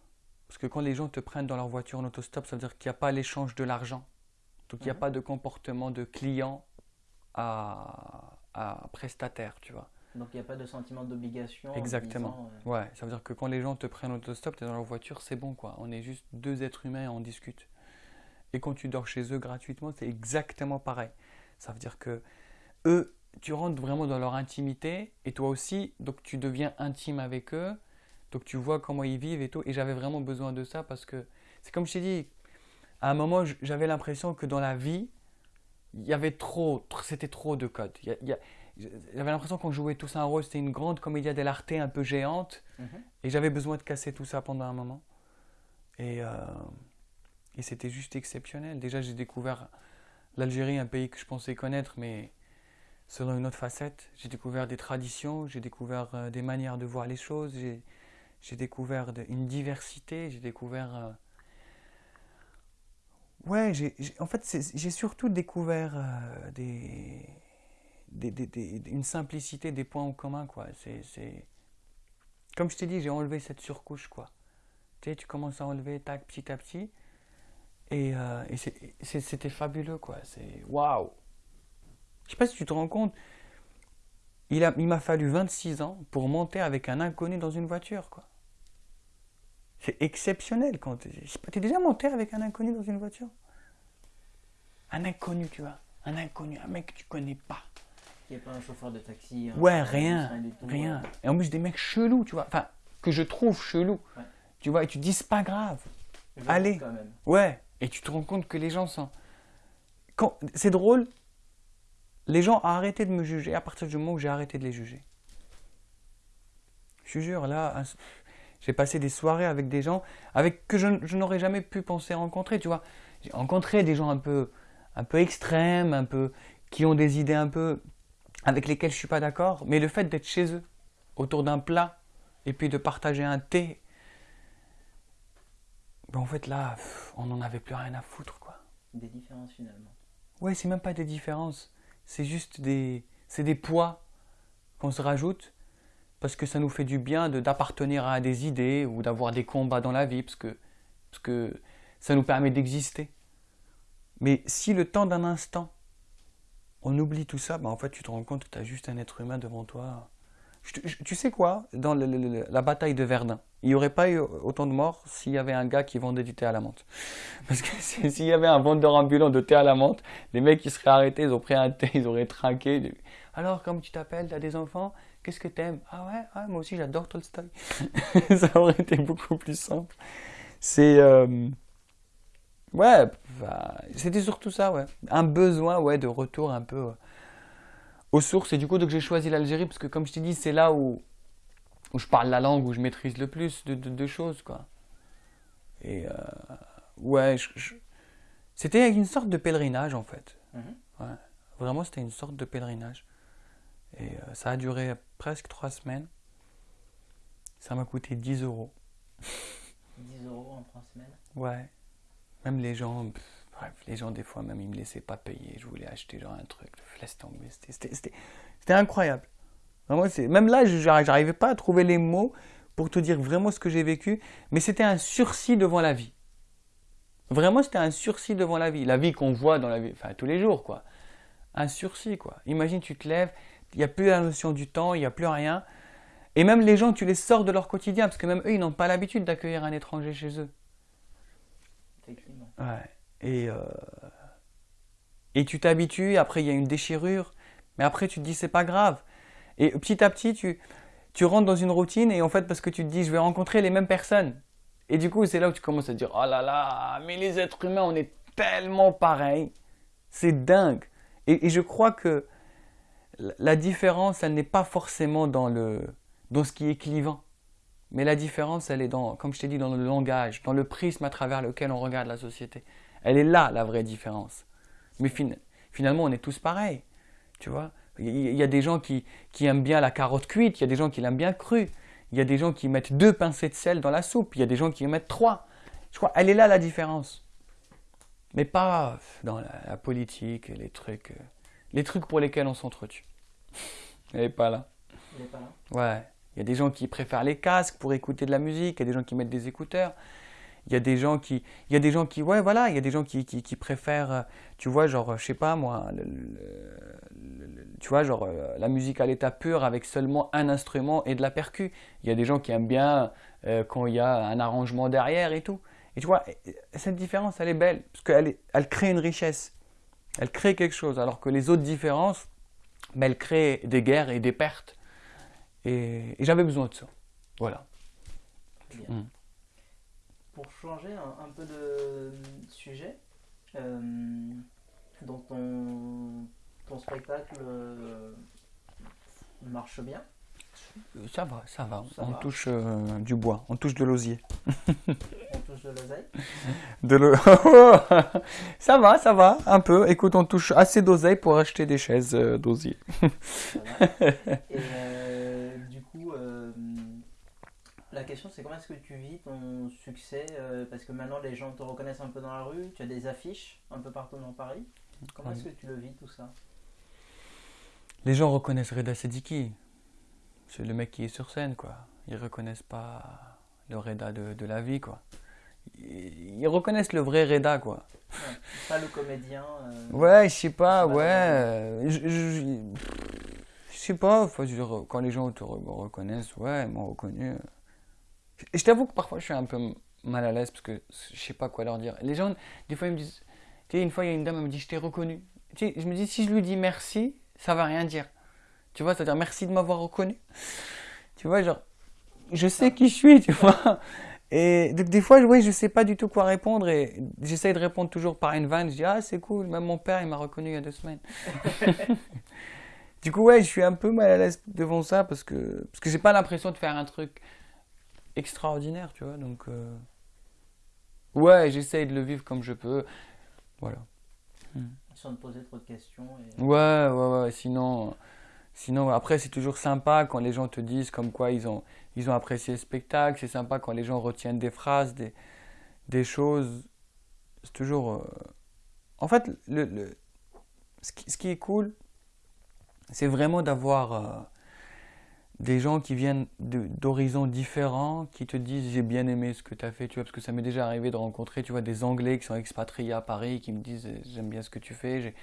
Parce que quand les gens te prennent dans leur voiture en autostop, ça veut dire qu'il n'y a pas l'échange de l'argent. Donc il n'y a Mhm. pas de comportement de client à, à prestataire, tu vois. Donc il n'y a pas de sentiment d'obligation. en Exactement. disant, euh, Ouais, ça veut dire que quand les gens te prennent autostop, tu es dans leur voiture, c'est bon quoi. On est juste deux êtres humains et on discute. Et quand tu dors chez eux gratuitement, c'est exactement pareil. Ça veut dire que eux, tu rentres vraiment dans leur intimité et toi aussi, donc tu deviens intime avec eux. Donc tu vois comment ils vivent et tout. Et j'avais vraiment besoin de ça parce que c'est comme je t'ai dit, à un moment, j'avais l'impression que dans la vie, il y avait trop, tr- c'était trop de codes. Il y a- il y a- J'avais l'impression qu'on jouait tous un rôle, c'était une grande comédia dell'arte un peu géante. mhm. Et j'avais besoin de casser tout ça pendant un moment. Et, euh, et c'était juste exceptionnel. Déjà, j'ai découvert l'Algérie, un pays que je pensais connaître, mais selon une autre facette. J'ai découvert des traditions, j'ai découvert euh, des manières de voir les choses, j'ai, découvert de- une diversité, j'ai découvert... euh, Ouais, j'ai- en fait, j'ai surtout découvert euh, des, une simplicité, des points en commun, quoi. C'est. Comme je t'ai dit, j'ai enlevé cette surcouche, quoi. Tu sais, tu commences à enlever, tac, petit à petit. Et, euh, c'était fabuleux, quoi. C'est waouh! Je sais pas si tu te rends compte, il a, il m'a fallu 26 ans pour monter avec un inconnu dans une voiture, quoi. C'est exceptionnel quand pas, t'es déjà monté avec un inconnu dans une voiture? Un inconnu, tu vois. Un inconnu, un mec que tu connais pas. N'y a pas un chauffeur de taxi. Ouais, rien, tout, rien. euh, Et en plus, des mecs chelous, tu vois. Enfin, que je trouve chelous. Ouais. Tu vois, et tu te dis, c'est pas grave. Allez. quand même. Ouais. Et tu te rends compte que les gens sont. Quand... C'est drôle. Les gens ont arrêté de me juger à partir du moment où j'ai arrêté de les juger. Je te jure, là, un- j'ai passé des soirées avec des gens avec que je, je n'aurais jamais pu penser rencontrer, tu vois. J'ai rencontré des gens un peu, un peu extrêmes, un peu qui ont des idées un peu avec lesquelles je suis pas d'accord, mais le fait d'être chez eux, autour d'un plat, et puis de partager un thé, ben en fait là, on n'en avait plus rien à foutre, quoi. Des différences finalement. Ouais, c'est même pas des différences, c'est juste des, c'est des poids qu'on se rajoute parce que ça nous fait du bien de d'appartenir à des idées ou d'avoir des combats dans la vie parce que parce que ça nous permet d'exister. Mais si le temps d'un instant on oublie tout ça, ben en fait tu te rends compte que tu as juste un être humain devant toi. Tu sais quoi? Dans la bataille de Verdun, il n'y aurait pas eu autant de morts s'il y avait un gars qui vendait du thé à la menthe. Parce que s'il y avait un vendeur ambulant de thé à la menthe, les mecs ils seraient arrêtés, ils ont pris un thé, ils auraient trinqué. Alors, comment tu t'appelles T'as des enfants? Qu'est-ce que t'aimes? Ah ouais, ouais, moi aussi j'adore Tolstoy. ça aurait été beaucoup plus simple. C'est. euh, Ouais, bah, c'était surtout ça, ouais. Un besoin, ouais, de retour un peu euh, aux sources. Et du coup, donc j'ai choisi l'Algérie parce que, comme je t'ai dit, c'est là où, où je parle la langue, où je maîtrise le plus de, de- de choses, quoi. Et euh, ouais, je- je- c'était une sorte de pèlerinage, en fait. Mhm. Vraiment, c'était une sorte de pèlerinage. Et euh, ça a duré presque trois semaines. Ça m'a coûté 10 euros. 10 euros en 3 semaines. Ouais. Même les gens, bref, les gens, des fois, même, ils me laissaient pas payer. Je voulais acheter genre un truc. Laisse tomber. C'était- incroyable. Vraiment, même là, j'arrivais pas à trouver les mots pour te dire vraiment ce que j'ai vécu. Mais c'était un sursis devant la vie. Vraiment, c'était un sursis devant la vie. La vie qu'on voit dans la vie, enfin, tous les jours, quoi. Un sursis, quoi. Imagine, tu te lèves, il n'y a plus la notion du temps, il n'y a plus rien. Et même les gens, tu les sors de leur quotidien, parce que même eux, ils n'ont pas l'habitude d'accueillir un étranger chez eux. Ouais. Et, euh, et tu t'habitues, après il y a une déchirure, Mais après, tu te dis, c'est pas grave. Et petit à petit, tu, tu rentres dans une routine et en fait, parce que tu te dis, je vais rencontrer les mêmes personnes. Et du coup, c'est là où tu commences à dire, oh là là, mais les êtres humains, on est tellement pareils. C'est dingue. Et, et, je crois que la différence, elle n'est pas forcément dans, le, dans ce qui est clivant. Mais la différence, elle est dans, comme je t'ai dit, dans le langage, dans le prisme à travers lequel on regarde la société. Elle est là, la vraie différence. Mais finalement, on est tous pareils. Tu vois Il y a des gens qui, qui aiment bien la carotte cuite, il y a des gens qui l'aiment bien crue. Il y a des gens qui mettent deux pincées de sel dans la soupe, il y a des gens qui en mettent trois. Je crois, elle est là la différence. Mais pas dans la, politique, les trucs, euh, les trucs pour lesquels on s'entretue. Elle n'est pas là. Elle n'est pas là Ouais. Il y a des gens qui préfèrent les casques pour écouter de la musique, il y a des gens qui mettent des écouteurs. Il y a des gens qui, il y a des gens qui, ouais, voilà, il y a des gens qui, préfèrent, euh, tu vois, genre, je sais pas moi, tu vois, genre, euh, la musique à l'état pur avec seulement un instrument et de la percu. Il y a des gens qui aiment bien euh, quand il y a un arrangement derrière et tout. Et tu vois, cette différence, elle est belle, parce qu'elle elle crée une richesse. Elle crée quelque chose, alors que les autres différences, mais elle crée des guerres et des pertes. Et, j'avais besoin de ça. Voilà. Mm. Pour changer un, peu de sujet, euh, dans ton, ton spectacle euh, marche bien? Ça va, ça va. on touche euh, du bois, on touche de l'osier. on touche de l'oseille? De Ça va, ça va, un peu. Écoute, on touche assez d'oseille pour acheter des chaises euh, d'osier. Et euh, la question c'est comment est-ce que tu vis ton succès Parce que maintenant les gens te reconnaissent un peu dans la rue, tu as des affiches un peu partout dans Paris. Comment est-ce que tu le vis tout ça? Les gens reconnaissent Reda Sediki c'est le mec qui est sur scène, quoi. Ils reconnaissent pas le Reda de, la vie, quoi. Ils, reconnaissent le vrai Reda, quoi. pas le comédien. Euh, ouais, je sais pas, ouais. Je, je, sais pas, quand les gens te reconnaissent, ouais, ils m'ont reconnu. Je t'avoue que parfois je suis un peu mal à l'aise parce que je sais pas quoi leur dire. Les gens, des fois, ils me disent. Tu sais, une fois, il y a une dame, elle me dit Je t'ai reconnu. Tu sais, je me dis Si je lui dis merci, ça va rien dire. Tu vois, c'est-à-dire merci de m'avoir reconnu. Tu vois, genre, je sais qui je suis, tu vois. Et des fois, oui, je sais pas du tout quoi répondre et j'essaye de répondre toujours par une vanne. Je dis, ah, c'est cool, même mon père, il m'a reconnu il y a deux semaines. du coup, ouais, je suis un peu mal à l'aise devant ça parce que, parce que j'ai pas l'impression de faire un truc extraordinaire, tu vois. Donc, euh, ouais, j'essaye de le vivre comme je peux. Voilà. Sans te poser trop de questions. Ouais, ouais, ouais. Sinon. Sinon, après, c'est toujours sympa quand les gens te disent comme quoi ils ont, ils ont apprécié le spectacle. C'est sympa quand les gens retiennent des phrases, des, des choses. C'est toujours. Euh, en fait, le, le... Ce, qui, ce, qui, est cool, c'est vraiment d'avoir euh, des gens qui viennent d'horizons différents, qui te disent j'ai bien aimé ce que tu as fait, tu vois, parce que ça m'est déjà arrivé de rencontrer, tu vois, des Anglais qui sont expatriés à Paris, qui me disent j'aime bien ce que tu fais.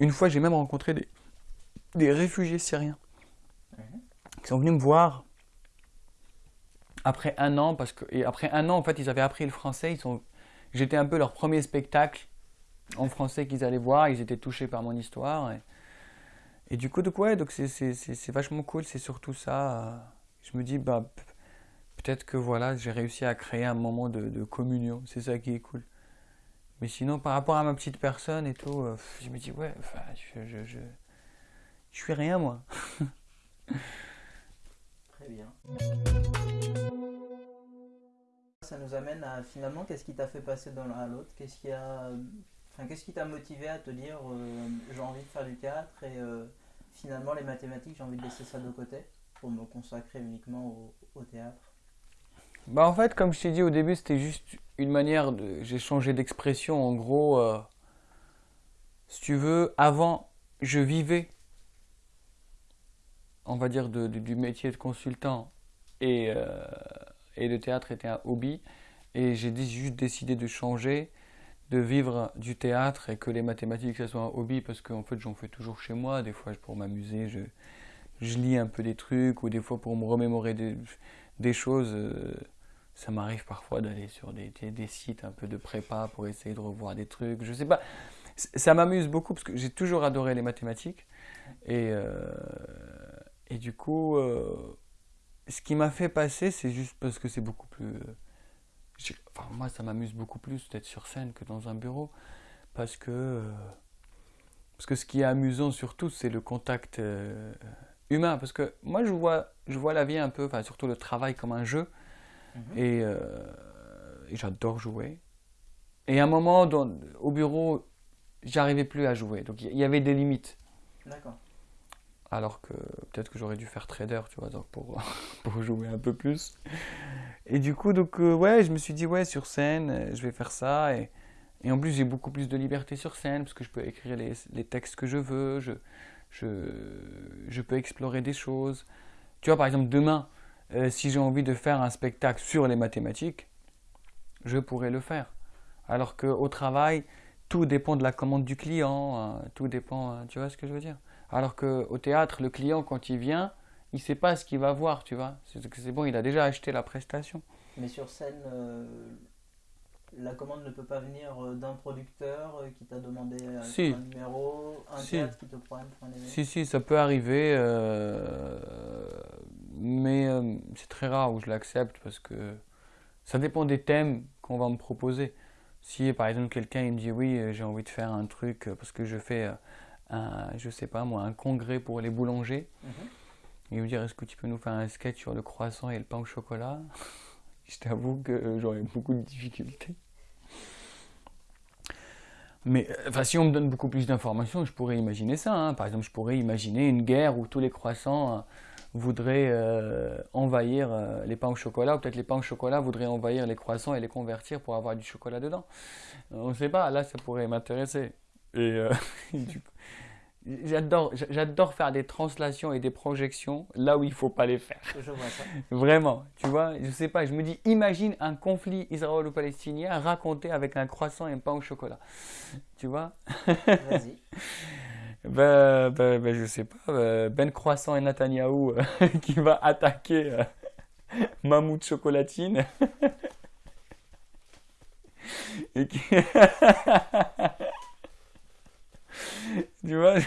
Une fois, j'ai même rencontré des, des réfugiés syriens qui sont venus me voir après un an, parce que et après un an, en fait, ils avaient appris le français. Ils sont, j'étais un peu leur premier spectacle en français qu'ils allaient voir. Ils étaient touchés par mon histoire. Et, du coup, quoi donc c'est vachement cool. C'est surtout ça. Je me dis, bah, peut-être que voilà, j'ai réussi à créer un moment de, communion. C'est ça qui est cool. Mais sinon, par rapport à ma petite personne et tout, euh, je me dis, ouais, je, je je suis rien, moi. Très bien. Ça nous amène à finalement, qu'est-ce qui t'a fait passer d'un à l'autre? Qu'est-ce qui enfin, t'a motivé à te dire euh, j'ai envie de faire du théâtre et euh, finalement les mathématiques j'ai envie de laisser ça de côté pour me consacrer uniquement au, théâtre Bah en fait, comme je t'ai dit au début, c'était juste une manière de, j'ai changé d'expression. En gros, euh, si tu veux, avant je vivais on va dire, du métier de consultant et, euh, et le théâtre était un hobby. Et j'ai juste décidé de changer, de vivre du théâtre et que les mathématiques, ça soit un hobby parce qu'en fait, j'en fais toujours chez moi. Des fois, pour m'amuser, je, je lis un peu des trucs ou des fois pour me remémorer des, des choses. Euh, ça m'arrive parfois d'aller sur des, des, sites un peu de prépa pour essayer de revoir des trucs. Je sais pas. Ça m'amuse beaucoup parce que j'ai toujours adoré les mathématiques. Et, euh, et du coup, euh, ce qui m'a fait passer, c'est juste parce que c'est beaucoup plus. Enfin, moi, ça m'amuse beaucoup plus d'être sur scène que dans un bureau. Parce que. euh, Parce que ce qui est amusant surtout, c'est le contact euh, humain. Parce que moi, je vois, je vois la vie un peu, enfin, surtout le travail comme un jeu. Mhm. Et, euh, et j'adore jouer. Et à un moment, dans- au bureau, j'arrivais plus à jouer. Donc il y- y avait des limites. D'accord. Alors que peut-être que j'aurais dû faire trader, tu vois, donc pour, pour jouer un peu plus. Et du coup, donc, euh, ouais, je me suis dit, ouais, sur scène, euh, je vais faire ça. Et, en plus, j'ai beaucoup plus de liberté sur scène, parce que je peux écrire les, les textes que je veux, je, je, je peux explorer des choses. Tu vois, par exemple, demain, euh, si j'ai envie de faire un spectacle sur les mathématiques, je pourrais le faire. Alors qu'au travail, tout dépend de la commande du client, hein, tout dépend, hein, tu vois ce que je veux dire? Alors qu'au théâtre, le client, quand il vient, il sait pas ce qu'il va voir, tu vois. C'est bon, il a déjà acheté la prestation. Mais sur scène, euh, la commande ne peut pas venir euh, d'un producteur euh, qui t'a demandé euh, Si. un numéro, un Si. théâtre qui te prend un. Si, si, ça peut arriver, euh, mais euh, c'est très rare où je l'accepte parce que ça dépend des thèmes qu'on va me proposer. Si par exemple quelqu'un me dit oui, j'ai envie de faire un truc parce que je fais un, je sais pas moi, un congrès pour les boulangers, Mhm. il me dire est-ce que tu peux nous faire un sketch sur le croissant et le pain au chocolat? Je t'avoue que j'aurais beaucoup de difficultés. Mais euh, enfin, si on me donne beaucoup plus d'informations, je pourrais imaginer ça. hein. Par exemple, je pourrais imaginer une guerre où tous les croissants euh, voudraient euh, envahir euh, les pains au chocolat, ou peut-être les pains au chocolat voudraient envahir les croissants et les convertir pour avoir du chocolat dedans. On ne sait pas, là ça pourrait m'intéresser. Et, euh, et du j'adore, j'adore faire des translations et des projections là où il faut pas les faire. Je vois ça. Vraiment, tu vois, je sais pas, je me dis, imagine un conflit israélo-palestinien raconté avec un croissant et un pain au chocolat. Tu vois? Vas-y. ben, ben, ben, je sais pas, euh, Ben Croissant et Netanyahou euh, qui va attaquer euh, Mammouth Chocolatine. et qui... tu vois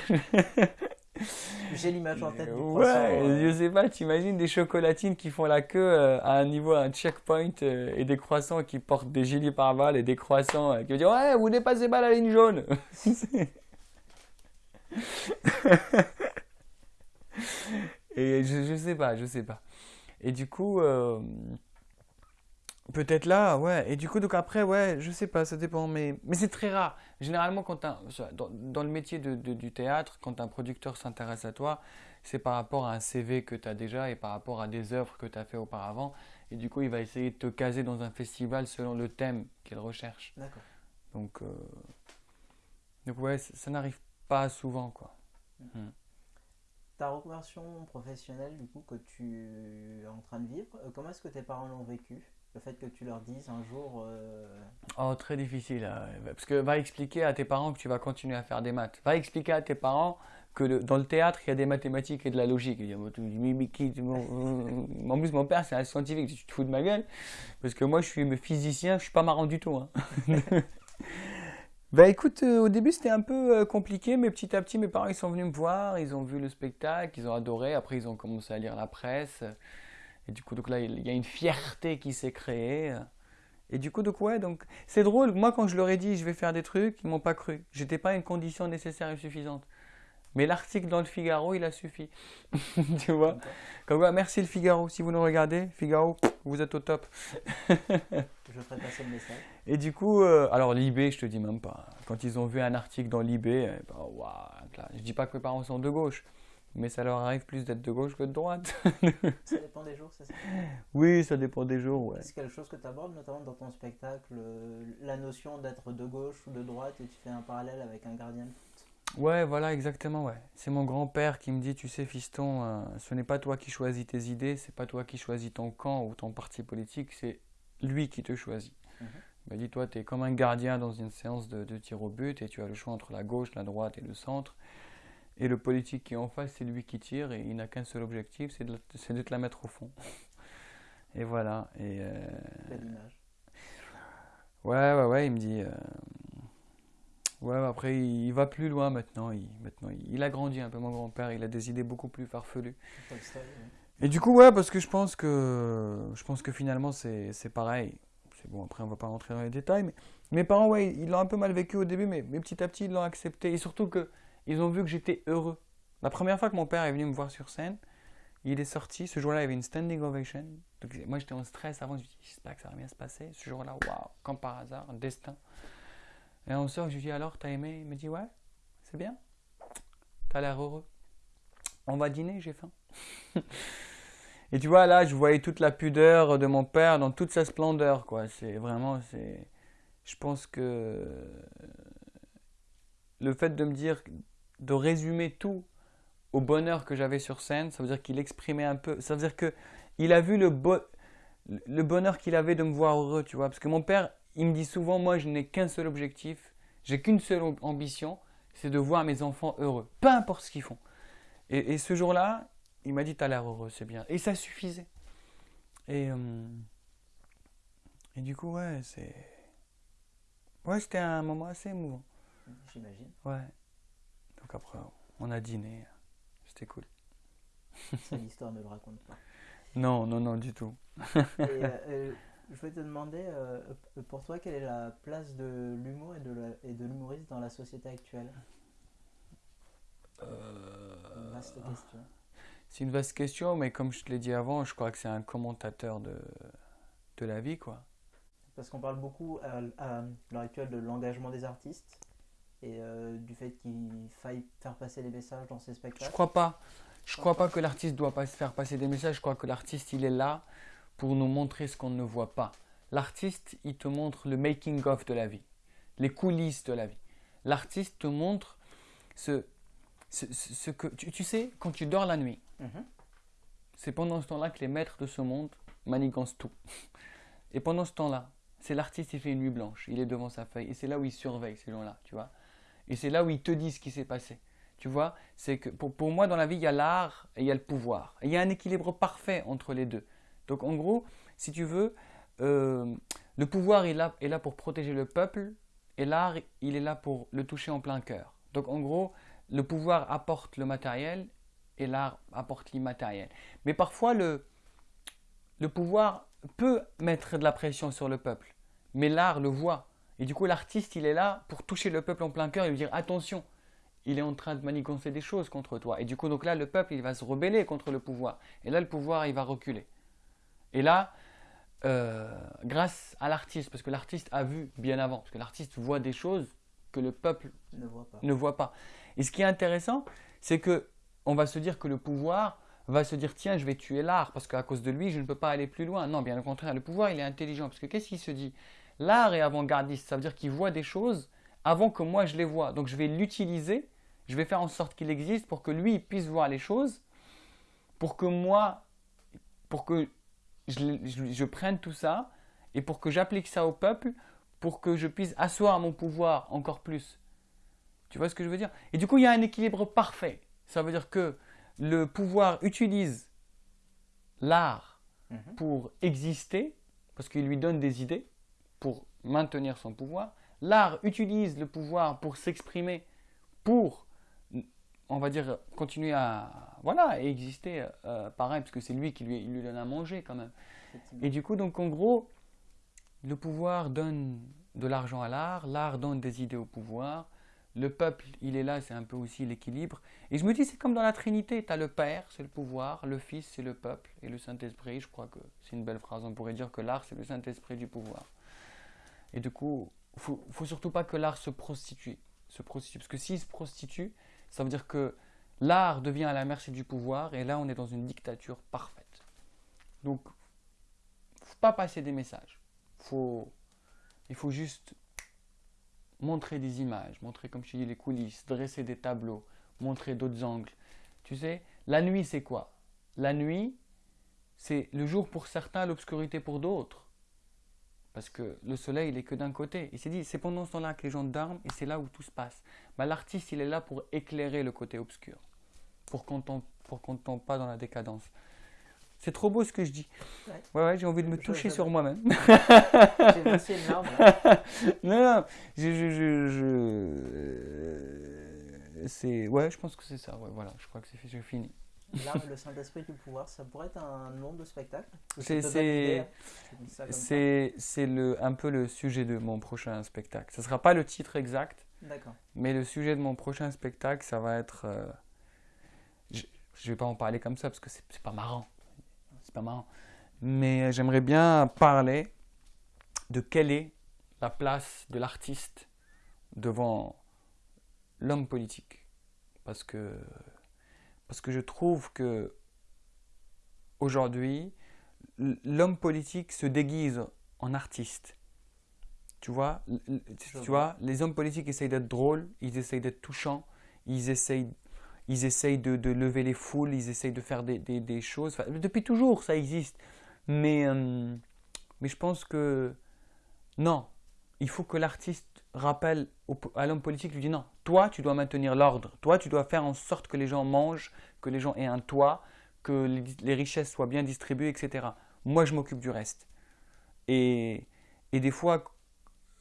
J'ai l'image en tête du Ouais, euh, je sais pas, t'imagines des chocolatines qui font la queue euh, à un niveau, à un checkpoint, euh, et des croissants qui portent des gilets pare-balles et des croissants euh, qui vont dire Ouais, vous dépassez pas la ligne jaune Et je, je sais pas, je sais pas. Et du coup, euh, peut-être là, ouais. Et du coup, donc après, ouais, je sais pas, ça dépend. Mais, mais c'est très rare. Généralement, quand un, dans, dans le métier de, de- du théâtre, quand un producteur s'intéresse à toi, c'est par rapport à un CV que tu as déjà et par rapport à des œuvres que tu as fait auparavant. Et du coup, il va essayer de te caser dans un festival selon le thème qu'il recherche. D'accord. Donc, euh, donc ouais, ça, ça n'arrive pas souvent, quoi. Ta reconversion professionnelle, du coup, que tu es en train de vivre, euh, comment est-ce que tes parents l'ont vécu? Le fait que tu leur dises un jour. euh, Oh, très difficile. hein. Parce que va expliquer à tes parents que tu vas continuer à faire des maths. Va expliquer à tes parents que le- dans le théâtre, il y a des mathématiques et de la logique. Mon- euh, en plus, mon père, c'est un scientifique. Tu te fous de ma gueule Parce que moi, je suis physicien, je suis pas marrant du tout. hein. Bah écoute, euh, au début c'était un peu euh, compliqué, mais petit à petit mes parents ils sont venus me voir, ils ont vu le spectacle, ils ont adoré, après ils ont commencé à lire la presse, et du coup donc là il y a une fierté qui s'est créée, et du coup donc ouais donc c'est drôle, moi quand je leur ai dit je vais faire des trucs, ils m'ont pas cru, j'étais pas une condition nécessaire et suffisante, mais l'article dans le Figaro il a suffi, tu vois, comme quoi. merci le Figaro, si vous nous regardez, Figaro vous êtes au top. Je ferai passer le message. Et du coup, euh, alors Libé, je te dis même pas. Quand ils ont vu un article dans euh, bah, waouh, là, je dis pas que mes parents sont de gauche, mais ça leur arrive plus d'être de gauche que de droite. Ça dépend des jours, c'est ça oui, ça dépend des jours, ouais. C'est quelque chose que tu abordes notamment dans ton spectacle, euh, la notion d'être de gauche ou de droite, et tu fais un parallèle avec un gardien de. Ouais, voilà, exactement, ouais. C'est mon grand-père qui me dit, tu sais, fiston, euh, ce n'est pas toi qui choisis tes idées, c'est pas toi qui choisis ton camp ou ton parti politique, c'est lui qui te choisit. Mhm. Il m'a dit, toi, tu es comme un gardien dans une séance de, de tir au but et tu as le choix entre la gauche, la droite et le centre. Et le politique qui est en face, c'est lui qui tire et il n'a qu'un seul objectif, c'est de, te la mettre au fond. Et voilà. Et euh, ouais, ouais, ouais, il me dit. euh, Ouais, après, il, va plus loin maintenant. Il, maintenant, il, a grandi un peu, mon grand-père. Il a des idées beaucoup plus farfelues. Et du coup, ouais, parce que je pense que, je pense que finalement, c'est pareil. C'est bon, après, on va pas rentrer dans les détails. Mais mes parents, ouais, ils l'ont un peu mal vécu au début, mais, mais petit à petit, ils l'ont accepté. Et surtout qu'ils ont vu que j'étais heureux. La première fois que mon père est venu me voir sur scène, il est sorti. Ce jour-là, il y avait une standing ovation. Moi, j'étais en stress avant. Je me dit, j'espère que ça va bien se passer. Ce jour-là, waouh, comme par hasard, un destin. Et on sort, je lui dis, alors, t'as aimé? Il me dit, ouais, c'est bien. T'as l'air heureux. On va dîner, j'ai faim. Et tu vois, là, je voyais toute la pudeur de mon père dans toute sa splendeur, quoi. C'est vraiment, c'est. Je pense que le fait de me dire, de résumer tout au bonheur que j'avais sur scène, ça veut dire qu'il exprimait un peu. Ça veut dire que il a vu le, le bonheur qu'il avait de me voir heureux, tu vois. Parce que mon père, il me dit souvent, moi, je n'ai qu'un seul objectif, j'ai qu'une seule ambition, c'est de voir mes enfants heureux, peu importe ce qu'ils font. Et, ce jour-là, il m'a dit, t'as l'air heureux, c'est bien. Et ça suffisait. Et, euh, et du coup, ouais, c'est... Ouais, c'était un moment assez émouvant. J'imagine. Ouais. Après, on a dîné. C'était cool. Ça, l'histoire ne le raconte pas. Non, non, non, du tout. et, euh, euh, je voulais te demander, euh, pour toi, quelle est la place de l'humour et de l'humoriste dans la société actuelle? Une vaste question. C'est une vaste question, mais comme je te l'ai dit avant, je crois que c'est un commentateur de, de la vie, quoi. Parce qu'on parle beaucoup à, l'heure actuelle de l'engagement des artistes et euh, du fait qu'il faille faire passer des messages dans ses spectacles. Je crois pas. Je crois pas que l'artiste doit pas faire passer des messages. Je crois que l'artiste, il est là pour nous montrer ce qu'on ne voit pas. L'artiste, il te montre le making-of de la vie, les coulisses de la vie. L'artiste te montre ce, ce, que... Tu, sais, quand tu dors la nuit, mhm. c'est pendant ce temps-là que les maîtres de ce monde manigancent tout. Et pendant ce temps-là, c'est l'artiste, il fait une nuit blanche, il est devant sa feuille, et c'est là où il surveille ces gens-là, tu vois. Et c'est là où il te dit ce qui s'est passé. Tu vois, c'est que pour, pour, moi, dans la vie, il y a l'art et il y a le pouvoir. il y a un équilibre parfait entre les deux. Donc en gros, si tu veux, euh, le pouvoir est là, est là pour protéger le peuple et l'art, il est là pour le toucher en plein cœur. Donc en gros, le pouvoir apporte le matériel et l'art apporte l'immatériel. Mais parfois, le, le pouvoir peut mettre de la pression sur le peuple, mais l'art le voit. Et du coup, l'artiste, il est là pour toucher le peuple en plein cœur et lui dire attention, il est en train de manigancer des choses contre toi. Et du coup, donc là, le peuple, il va se rebeller contre le pouvoir. Et là, le pouvoir, il va reculer. Et là, euh, grâce à l'artiste, parce que l'artiste a vu bien avant, parce que l'artiste voit des choses que le peuple ne voit pas. Et ce qui est intéressant, c'est que on va se dire que le pouvoir va se dire tiens, je vais tuer l'art parce qu'à cause de lui, je ne peux pas aller plus loin. Non, bien au contraire, le pouvoir, il est intelligent parce que qu'est-ce qu'il se dit? L'art est avant-gardiste, ça veut dire qu'il voit des choses avant que moi je les vois. Donc je vais l'utiliser, je vais faire en sorte qu'il existe pour que lui puisse voir les choses, pour que moi, pour que je, prenne tout ça et pour que j'applique ça au peuple, pour que je puisse asseoir mon pouvoir encore plus. Tu vois ce que je veux dire? Et du coup, il y a un équilibre parfait. Ça veut dire que le pouvoir utilise l'art mhm. pour exister, parce qu'il lui donne des idées pour maintenir son pouvoir. L'art utilise le pouvoir pour s'exprimer, pour on va dire, continuer à voilà, exister euh, pareil, parce que c'est lui qui lui, lui donne à manger quand même. Et du coup, donc en gros, le pouvoir donne de l'argent à l'art, l'art donne des idées au pouvoir, le peuple, il est là, c'est un peu aussi l'équilibre. Et je me dis, c'est comme dans la Trinité, tu as le Père, c'est le pouvoir, le Fils, c'est le peuple, et le Saint-Esprit, je crois que c'est une belle phrase, on pourrait dire que l'art, c'est le Saint-Esprit du pouvoir. Et du coup, il faut, faut surtout pas que l'art se prostitue, se prostitue, parce que s'il se prostitue, ça veut dire que l'art devient à la merci du pouvoir et là on est dans une dictature parfaite. Donc, faut pas passer des messages. Il faut juste montrer des images, montrer comme je dis les coulisses, dresser des tableaux, montrer d'autres angles. Tu sais, la nuit c'est quoi? La nuit, c'est le jour pour certains, l'obscurité pour d'autres. Parce que le soleil, il est que d'un côté. Il s'est dit, c'est pendant ce temps-là que les gens dorment et c'est là où tout se passe. Bah, L'artiste, il est là pour éclairer le côté obscur, pour qu'on ne tombe pas dans la décadence. C'est trop beau ce que je dis. Ouais. Ouais, ouais, j'ai envie de me Je- toucher sur moi-même. J'ai versé une larme. non, non, je, je, je, je- euh, c'est, ouais, je pense que c'est ça. Ouais, voilà, je crois que c'est fini. L'arme et le Saint-Esprit du pouvoir, ça pourrait être un nom de spectacle C'est- le, un peu le sujet de mon prochain spectacle. Ce sera pas le titre exact, D'accord. mais le sujet de mon prochain spectacle, ça va être. euh, je, je vais pas en parler comme ça parce que c'est, c'est pas marrant. C'est pas marrant. Mais j'aimerais bien parler de quelle est la place de l'artiste devant l'homme politique. Parce que, parce que je trouve que aujourd'hui, l'homme politique se déguise en artiste. Tu vois, tu vois, les hommes politiques essayent d'être drôles, ils essayent d'être touchants, ils essayent, ils essayent de, de lever les foules, ils essayent de faire des, des- des choses. Enfin, depuis toujours, ça existe. Mais, euh, mais je pense que non, il faut que l'artiste rappelle à l'homme politique, lui dit non, toi tu dois maintenir l'ordre, toi tu dois faire en sorte que les gens mangent, que les gens aient un toit, que les, richesses soient bien distribuées, etc. Moi je m'occupe du reste. Et, et des fois,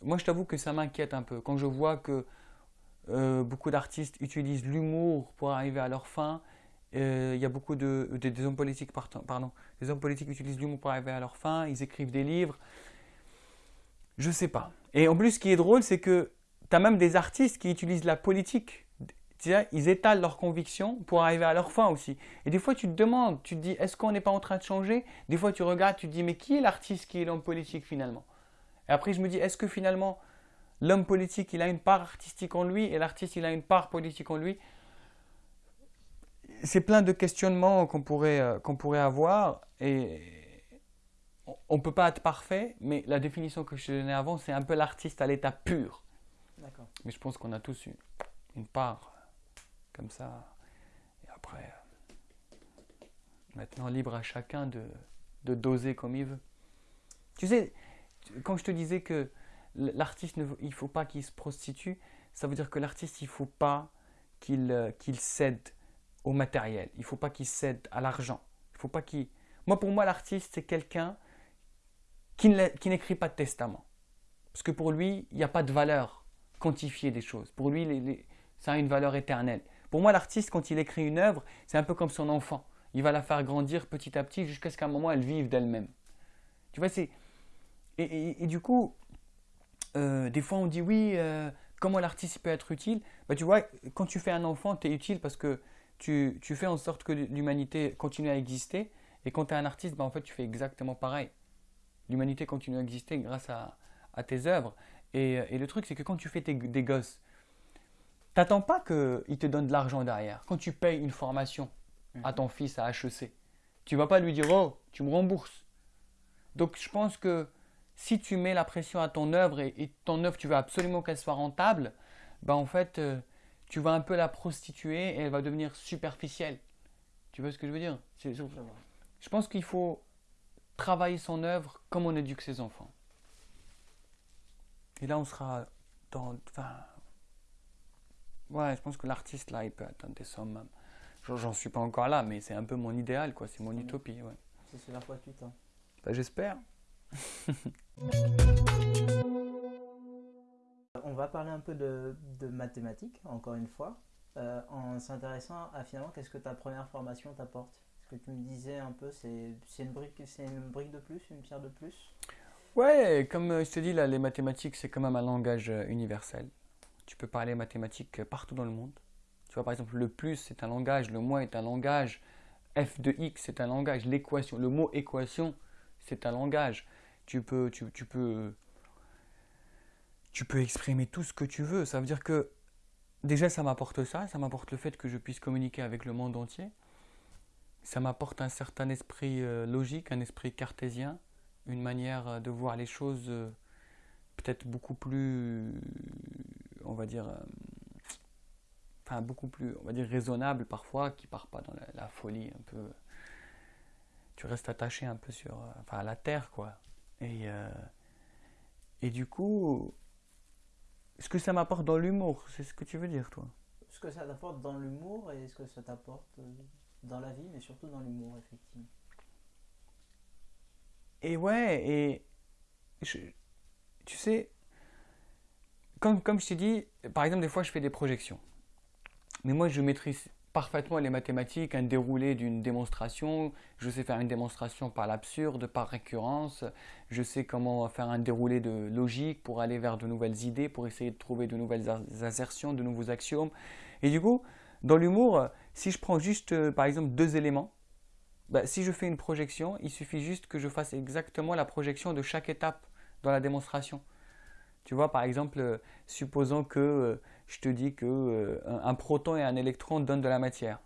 moi je t'avoue que ça m'inquiète un peu quand je vois que euh, beaucoup d'artistes utilisent l'humour pour arriver à leur fin. Euh, Il y a beaucoup de, de- des hommes politiques, partant- pardon, les hommes politiques utilisent l'humour pour arriver à leur fin. Ils écrivent des livres. Je sais pas. Et en plus, ce qui est drôle, c'est que tu as même des artistes qui utilisent la politique. Ils étalent leurs convictions pour arriver à leur fin aussi. Et des fois, tu te demandes, tu te dis, est-ce qu'on n'est pas en train de changer? Des fois, tu regardes, tu te dis, mais qui est l'artiste qui est l'homme politique finalement? Et après, je me dis, est-ce que finalement, l'homme politique, il a une part artistique en lui et l'artiste, il a une part politique en lui? C'est plein de questionnements qu'on pourrait, euh, qu'on pourrait avoir. Et on ne peut pas être parfait, mais la définition que je te donnais avant, c'est un peu l'artiste à l'état pur. D'accord. Mais je pense qu'on a tous une, une part comme ça. Et après, euh, maintenant libre à chacun de, de doser comme il veut. Tu sais, quand je te disais que l'artiste, ne, il faut pas qu'il se prostitue, ça veut dire que l'artiste, il faut pas qu'il euh, qu'il cède au matériel. Il faut pas qu'il cède à l'argent. Il faut pas qu'il... Moi, pour moi, l'artiste, c'est quelqu'un qui n'écrit pas de testament. Parce que pour lui, il n'y a pas de valeur quantifiée des choses. Pour lui, ça a une valeur éternelle. Pour moi, l'artiste, quand il écrit une œuvre, c'est un peu comme son enfant. Il va la faire grandir petit à petit jusqu'à ce qu'à un moment, elle vive d'elle-même. Tu vois, c'est... Et, du coup, euh, des fois, on dit oui, euh, comment l'artiste peut être utile? Bah, Tu vois, quand tu fais un enfant, tu es utile parce que tu, tu fais en sorte que l'humanité continue à exister. Et quand tu es un artiste, bah, en fait, tu fais exactement pareil. L'humanité continue à exister grâce à, à tes œuvres. Et, et le truc, c'est que quand tu fais tes- des gosses, t'attends pas qu'ils te donnent de l'argent derrière. Quand tu payes une formation à ton fils à HEC, tu vas pas lui dire Oh, tu me rembourses. Donc je pense que si tu mets la pression à ton œuvre et, et ton œuvre, tu veux absolument qu'elle soit rentable, ben en fait, euh, tu vas un peu la prostituer et elle va devenir superficielle. Tu vois ce que je veux dire? Je pense qu'il faut travailler son œuvre comme on éduque ses enfants. Et là, on sera dans. Enfin. Ouais, je pense que l'artiste, là, il peut atteindre des sommes. J'en- suis pas encore là, mais c'est un peu mon idéal, quoi. C'est mon utopie, ouais. C'est ce vers quoi tu tends. Bah, J'espère. On va parler un peu de, de mathématiques, encore une fois, euh, en s'intéressant à finalement qu'est-ce que ta première formation t'apporte? Ce que tu me disais un peu, c'est une, brique, une brique de plus, une pierre de plus? Ouais, comme euh, je te dis, là, les mathématiques, c'est quand même un langage euh, universel. Tu peux parler mathématiques euh, partout dans le monde. Tu vois, par exemple, le plus, c'est un langage, le moins est un langage, f de x, c'est un langage, l'équation, le mot équation, c'est un langage. Tu peux, tu peux, tu peux exprimer tout ce que tu veux. Ça veut dire que, déjà, ça m'apporte ça, ça m'apporte le fait que je puisse communiquer avec le monde entier. Ça m'apporte un certain esprit euh, logique, un esprit cartésien une manière euh, de voir les choses euh, peut-être beaucoup plus, on va dire, enfin beaucoup plus, on va dire raisonnable parfois, qui part pas dans la, folie un peu. Tu restes attaché un peu sur, enfin à la terre quoi. Et et du coup, ce que ça m'apporte dans l'humour, c'est ce que tu veux dire toi? Ce que ça t'apporte dans l'humour et ce que ça t'apporte dans la vie, mais surtout dans l'humour, effectivement. et ouais, et tu sais, comme, comme je t'ai dit, par exemple, des fois, je fais des projections. Mais moi, je maîtrise parfaitement les mathématiques, un déroulé d'une démonstration. Je sais faire une démonstration par l'absurde, par récurrence. Je sais comment faire un déroulé de logique pour aller vers de nouvelles idées, pour essayer de trouver de nouvelles assertions, de nouveaux axiomes. Et du coup, dans l'humour, si je prends juste, euh, par exemple, deux éléments, bah, si je fais une projection, il suffit juste que je fasse exactement la projection de chaque étape dans la démonstration. Tu vois, par exemple, euh, supposons que euh, je te dis que un proton et un électron donnent de la matière.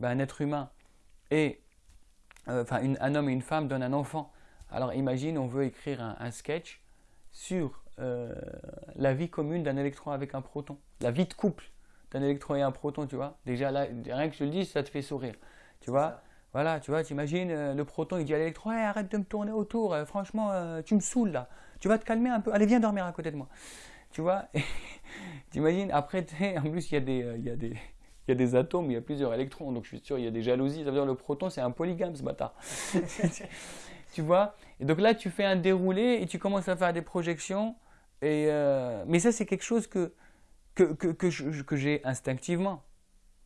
Ben, un être humain et un homme et une femme donnent un enfant. Alors imagine, on veut écrire un, sketch sur la vie commune d'un électron avec un proton, la vie de couple d'un électron et un proton, tu vois. Déjà là, rien que je le dis, ça te fait sourire, tu vois. Voilà, tu vois, tu imagines le proton, il dit à l'électron, arrête de me tourner autour, franchement, tu me saoules là. Tu vas te calmer un peu. Allez, viens dormir à côté de moi. Tu vois T'imagines Après, en plus, il y, a des, euh, il, y a des, il y a des atomes, il y a plusieurs électrons. Donc, je suis sûr, il y a des jalousies. Ça veut dire le proton, c'est un polygame, ce bâtard. tu vois Et donc là, tu fais un déroulé et tu commences à faire des projections. Et, euh, mais ça, c'est quelque chose que, que, que, que j'ai instinctivement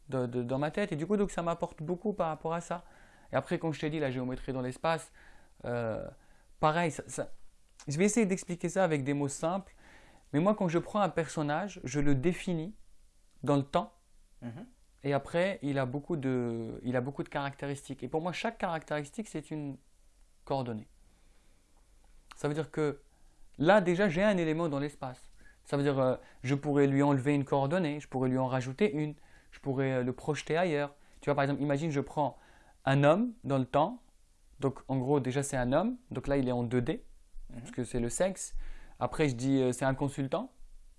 dans ma tête. Et du coup, donc, ça m'apporte beaucoup par rapport à ça. Et après, quand je t'ai dit la géométrie dans l'espace, euh, pareil, ça, je vais essayer d'expliquer ça avec des mots simples. Mais moi, quand je prends un personnage, je le définis dans le temps. Mhm. Et après, il a, beaucoup de, il a beaucoup de caractéristiques. Et pour moi, chaque caractéristique, c'est une coordonnée. Ça veut dire que là, déjà, j'ai un élément dans l'espace. Ça veut dire, euh, je pourrais lui enlever une coordonnée, je pourrais lui en rajouter une, je pourrais euh, le projeter ailleurs. Tu vois, par exemple, imagine, je prends un homme dans le temps. Donc, en gros, déjà, c'est un homme. Donc là, il est en 2D. Mhm. parce que c'est le sexe. Après, je dis euh, c'est un consultant,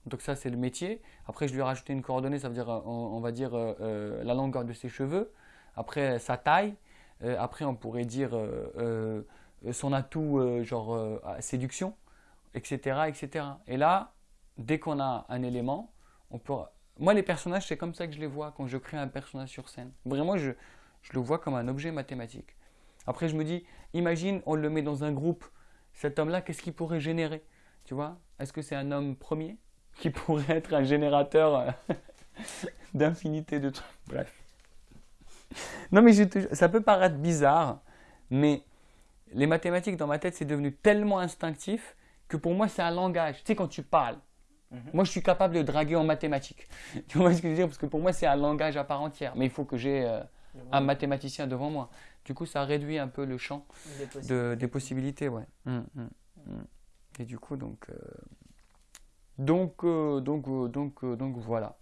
donc ça c'est le métier. Après, je lui ai rajouté une coordonnée, ça veut dire, on, va dire euh, la longueur de ses cheveux. Après, sa taille. Après, on pourrait dire son atout, genre séduction, etc., etc. Et là, dès qu'on a un élément, on peut. Moi, les personnages, c'est comme ça que je les vois quand je crée un personnage sur scène. Vraiment, je, je le vois comme un objet mathématique. Après, je me dis, imagine, on le met dans un groupe cet homme-là, qu'est-ce qu'il pourrait générer? Tu vois? Est-ce que c'est un homme premier qui pourrait être un générateur euh, d'infinité de trucs? Bref. Non, mais ça peut paraître bizarre, mais les mathématiques dans ma tête, c'est devenu tellement instinctif que pour moi, c'est un langage. Tu sais, quand tu parles, mhm. moi, je suis capable de draguer en mathématiques. Tu vois ce que je veux dire? Parce que pour moi, c'est un langage à part entière. Mais il faut que j'ai euh, un mathématicien devant moi. Du coup, ça réduit un peu le champ des possibilités. De, des possibilités ouais. Hum, hum, hum. Et du coup, donc, euh, donc, euh, donc, euh, donc, donc, voilà.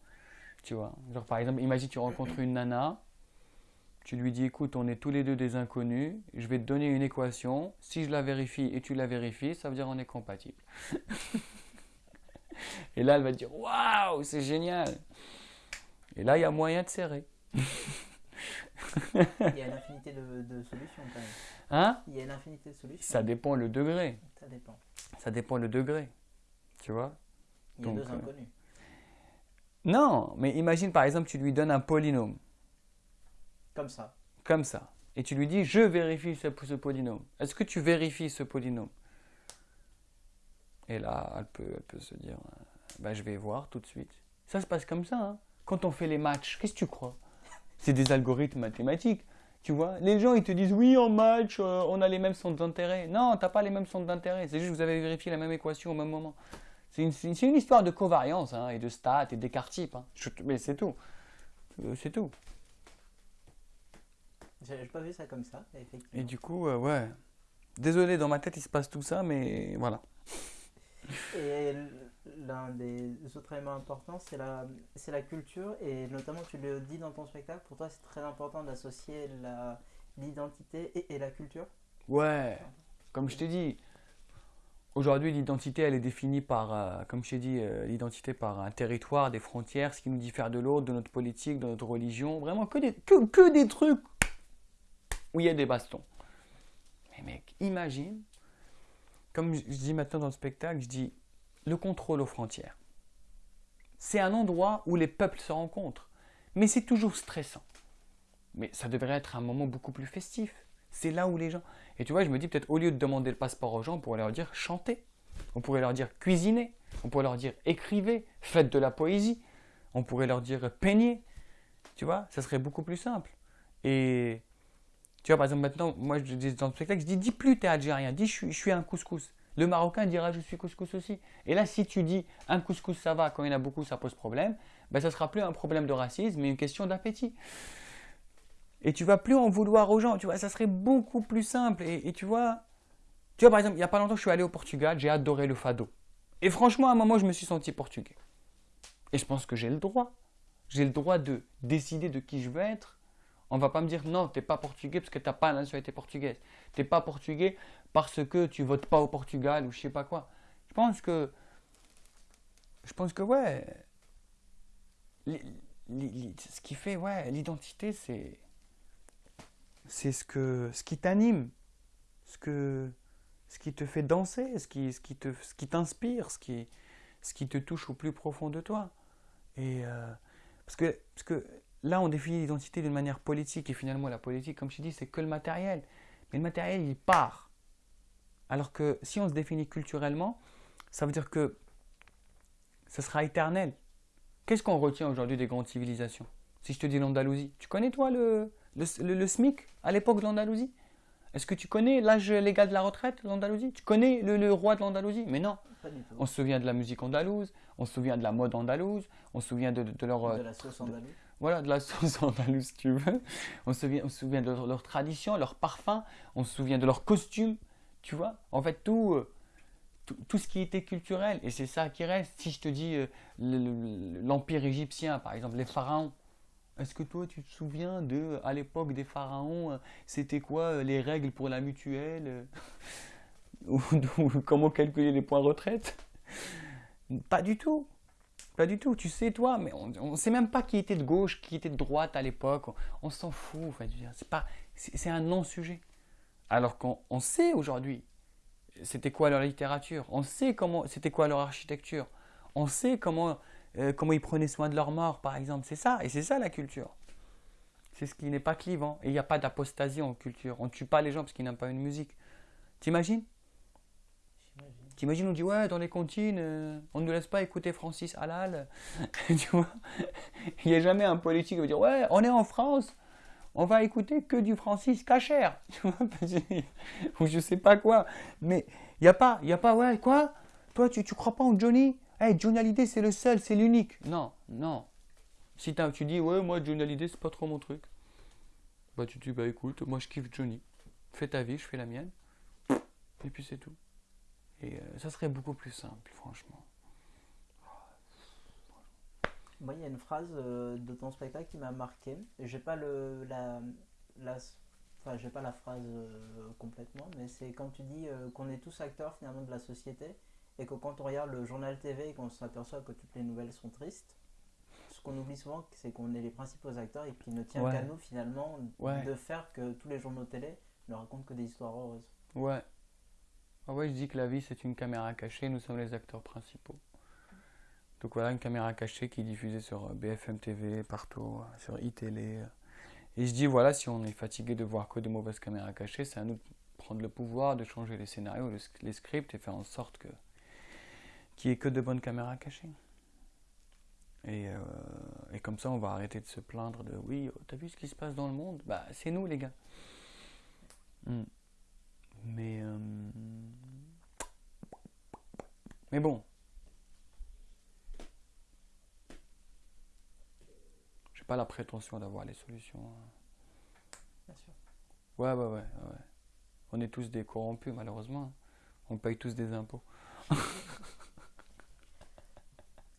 Tu vois, genre par exemple, imagine tu rencontres une nana, tu lui dis, écoute, on est tous les deux des inconnus, je vais te donner une équation, si je la vérifie et tu la vérifies, ça veut dire on est compatible. et là, elle va te dire, waouh, c'est génial. Et là, il y a moyen de serrer. Il y a une infinité de, solutions quand même. Hein? Il y a une infinité de solutions. Ça dépend le degré. Ça dépend. Ça dépend le degré. Tu vois? Il y a deux euh, inconnus. Non, mais imagine par exemple, tu lui donnes un polynôme. Comme ça. Comme ça. Et tu lui dis, je vérifie ce, ce polynôme. Est-ce que tu vérifies ce polynôme? Et là, elle peut, elle peut se dire, ben, je vais voir tout de suite. Ça se passe comme ça. Hein. Quand on fait les matchs, qu'est-ce que tu crois? C'est des algorithmes mathématiques. Tu vois, les gens ils te disent oui en match euh, on a les mêmes centres d'intérêt. Non, t'as pas les mêmes centres d'intérêt. C'est juste que vous avez vérifié la même équation au même moment. C'est une, histoire de covariance hein, et de stats et d'écart type. Hein. mais c'est tout. Euh, c'est tout. J'ai pas vu ça comme ça, effectivement. Et du coup, euh, ouais. Désolé, dans ma tête il se passe tout ça, mais voilà. Et l'un des autres éléments importants, c'est la, c'est la culture. Et notamment, tu le dis dans ton spectacle, pour toi, c'est très important d'associer la, l'identité et, la culture. Ouais, comme je t'ai dit, aujourd'hui, l'identité, elle est définie par, euh, comme je t'ai dit, euh, l'identité par un territoire, des frontières, ce qui nous diffère de l'autre, de notre politique, de notre religion. Vraiment, que des, que, que des trucs où il y a des bastons. Mais mec, imagine comme je dis maintenant dans le spectacle, je dis le contrôle aux frontières. C'est un endroit où les peuples se rencontrent, mais c'est toujours stressant. Mais ça devrait être un moment beaucoup plus festif. C'est là où les gens. Et tu vois, je me dis peut-être au lieu de demander le passeport aux gens, on pourrait leur dire chantez. On pourrait leur dire cuisinez. On pourrait leur dire écrivez, faites de la poésie. On pourrait leur dire peignez. Tu vois, ça serait beaucoup plus simple. Et tu vois, par exemple, maintenant, moi, je dis dans le spectacle, je dis dis plus t'es algérien, dis je je suis un couscous. Le Marocain dira je suis couscous aussi. Et là, si tu dis un couscous ça va, quand il y en a beaucoup, ça pose problème, ben, ça sera plus un problème de racisme, mais une question d'appétit. Et tu vas plus en vouloir aux gens, tu vois, ça serait beaucoup plus simple. Et, tu vois, tu vois, par exemple, il n'y a pas longtemps, je suis allé au Portugal, j'ai adoré le fado. Et franchement, à un moment, je me suis senti portugais. Et je pense que j'ai le droit. J'ai le droit de décider de qui je veux être. On va pas me dire non, tu n'es pas portugais parce que tu n'as pas la nationalité portugaise. Tu n'es pas portugais parce que tu votes pas au Portugal ou je sais pas quoi. Je pense que. Je pense que, ouais. ce qui fait, ouais, l'identité, c'est. C'est ce, ce qui t'anime, ce, ce qui te fait danser, ce qui, ce qui, te, ce qui t'inspire, ce qui, ce qui te touche au plus profond de toi. Et. Euh, parce, que, parce que là, on définit l'identité d'une manière politique, et finalement, la politique, comme je dis, c'est que le matériel. Mais le matériel, il part. Alors que si on se définit culturellement, ça veut dire que ce sera éternel. Qu'est-ce qu'on retient aujourd'hui des grandes civilisations? Si je te dis l'Andalousie, tu connais toi le, le, SMIC à l'époque de l'Andalousie? Est-ce que tu connais l'âge légal de la retraite de l'Andalousie? Tu connais le, roi de l'Andalousie? Mais non. On se souvient de la musique andalouse, on se souvient de la mode andalouse, on se souvient de, leur... De la sauce andalouse voilà, de la sauce andalouse, si tu veux. On se souvient, on se souvient de leur, leur, tradition, leur parfum, on se souvient de leur costume. Tu vois En fait, tout, euh, tout, tout, ce qui était culturel, et c'est ça qui reste. Si je te dis euh, l'Empire égyptien, par exemple, les pharaons, est-ce que toi, tu te souviens de, à l'époque des pharaons, euh, c'était quoi les règles pour la mutuelle ou, comment calculer les points retraite? Pas du tout. Pas du tout. Tu sais, toi, mais on ne sait même pas qui était de gauche, qui était de droite à l'époque. On, s'en fout. En fait. C'est un non-sujet. Alors qu'on sait aujourd'hui c'était quoi leur littérature, on sait comment c'était quoi leur architecture, on sait comment, euh, comment ils prenaient soin de leur mort, par exemple. C'est ça, et c'est ça la culture. C'est ce qui n'est pas clivant. Et il n'y a pas d'apostasie en culture. On ne tue pas les gens parce qu'ils n'aiment pas une musique. T'imagines? T'imagines, on dit, ouais, dans les comptines, euh, on ne nous laisse pas écouter Francis Halal. tu vois Il n'y a jamais un politique qui va dire, ouais, on est en France, on va écouter que du Francis Cacher, ou je sais pas quoi. Mais il n'y a pas, il y a pas, ouais, quoi? Toi, tu, tu crois pas en Johnny? Hey, Johnny Hallyday, c'est le seul, c'est l'unique. Non, non. Si tu dis, ouais, moi, Johnny Hallyday, c'est pas trop mon truc. Bah, tu dis, bah, écoute, moi, je kiffe Johnny. Fais ta vie, je fais la mienne. Et puis, c'est tout. Et euh, ça serait beaucoup plus simple, franchement. Moi, il y a une phrase euh, de ton spectacle qui m'a marqué. J'ai pas le la, la enfin, j'ai pas la phrase euh, complètement, mais c'est quand tu dis euh, qu'on est tous acteurs finalement de la société et que quand on regarde le journal TV et qu'on s'aperçoit que toutes les nouvelles sont tristes, ce qu'on oublie souvent, c'est qu'on est les principaux acteurs et qu'il ne tient qu'à nous finalement de faire que tous les journaux télé ne racontent que des histoires heureuses. Ouais. Ah ouais, je dis que la vie c'est une caméra cachée, nous sommes les acteurs principaux. Donc voilà, une caméra cachée qui est diffusée sur euh, BFM TV, partout, euh, sur iTélé. Euh. Et je dis, voilà, si on est fatigué de voir que de mauvaises caméras cachées, c'est à nous de prendre le pouvoir de changer les scénarios, les scripts et faire en sorte que qu'il n'y ait que de bonnes caméras cachées. Et, et, comme ça, on va arrêter de se plaindre de oui, oh, t'as vu ce qui se passe dans le monde? Bah, c'est nous, les gars. Hmm. Mais. Mais bon, pas la prétention d'avoir les solutions. Hein. Bien sûr. Ouais, ouais, ouais, ouais. On est tous des corrompus, malheureusement. On paye tous des impôts.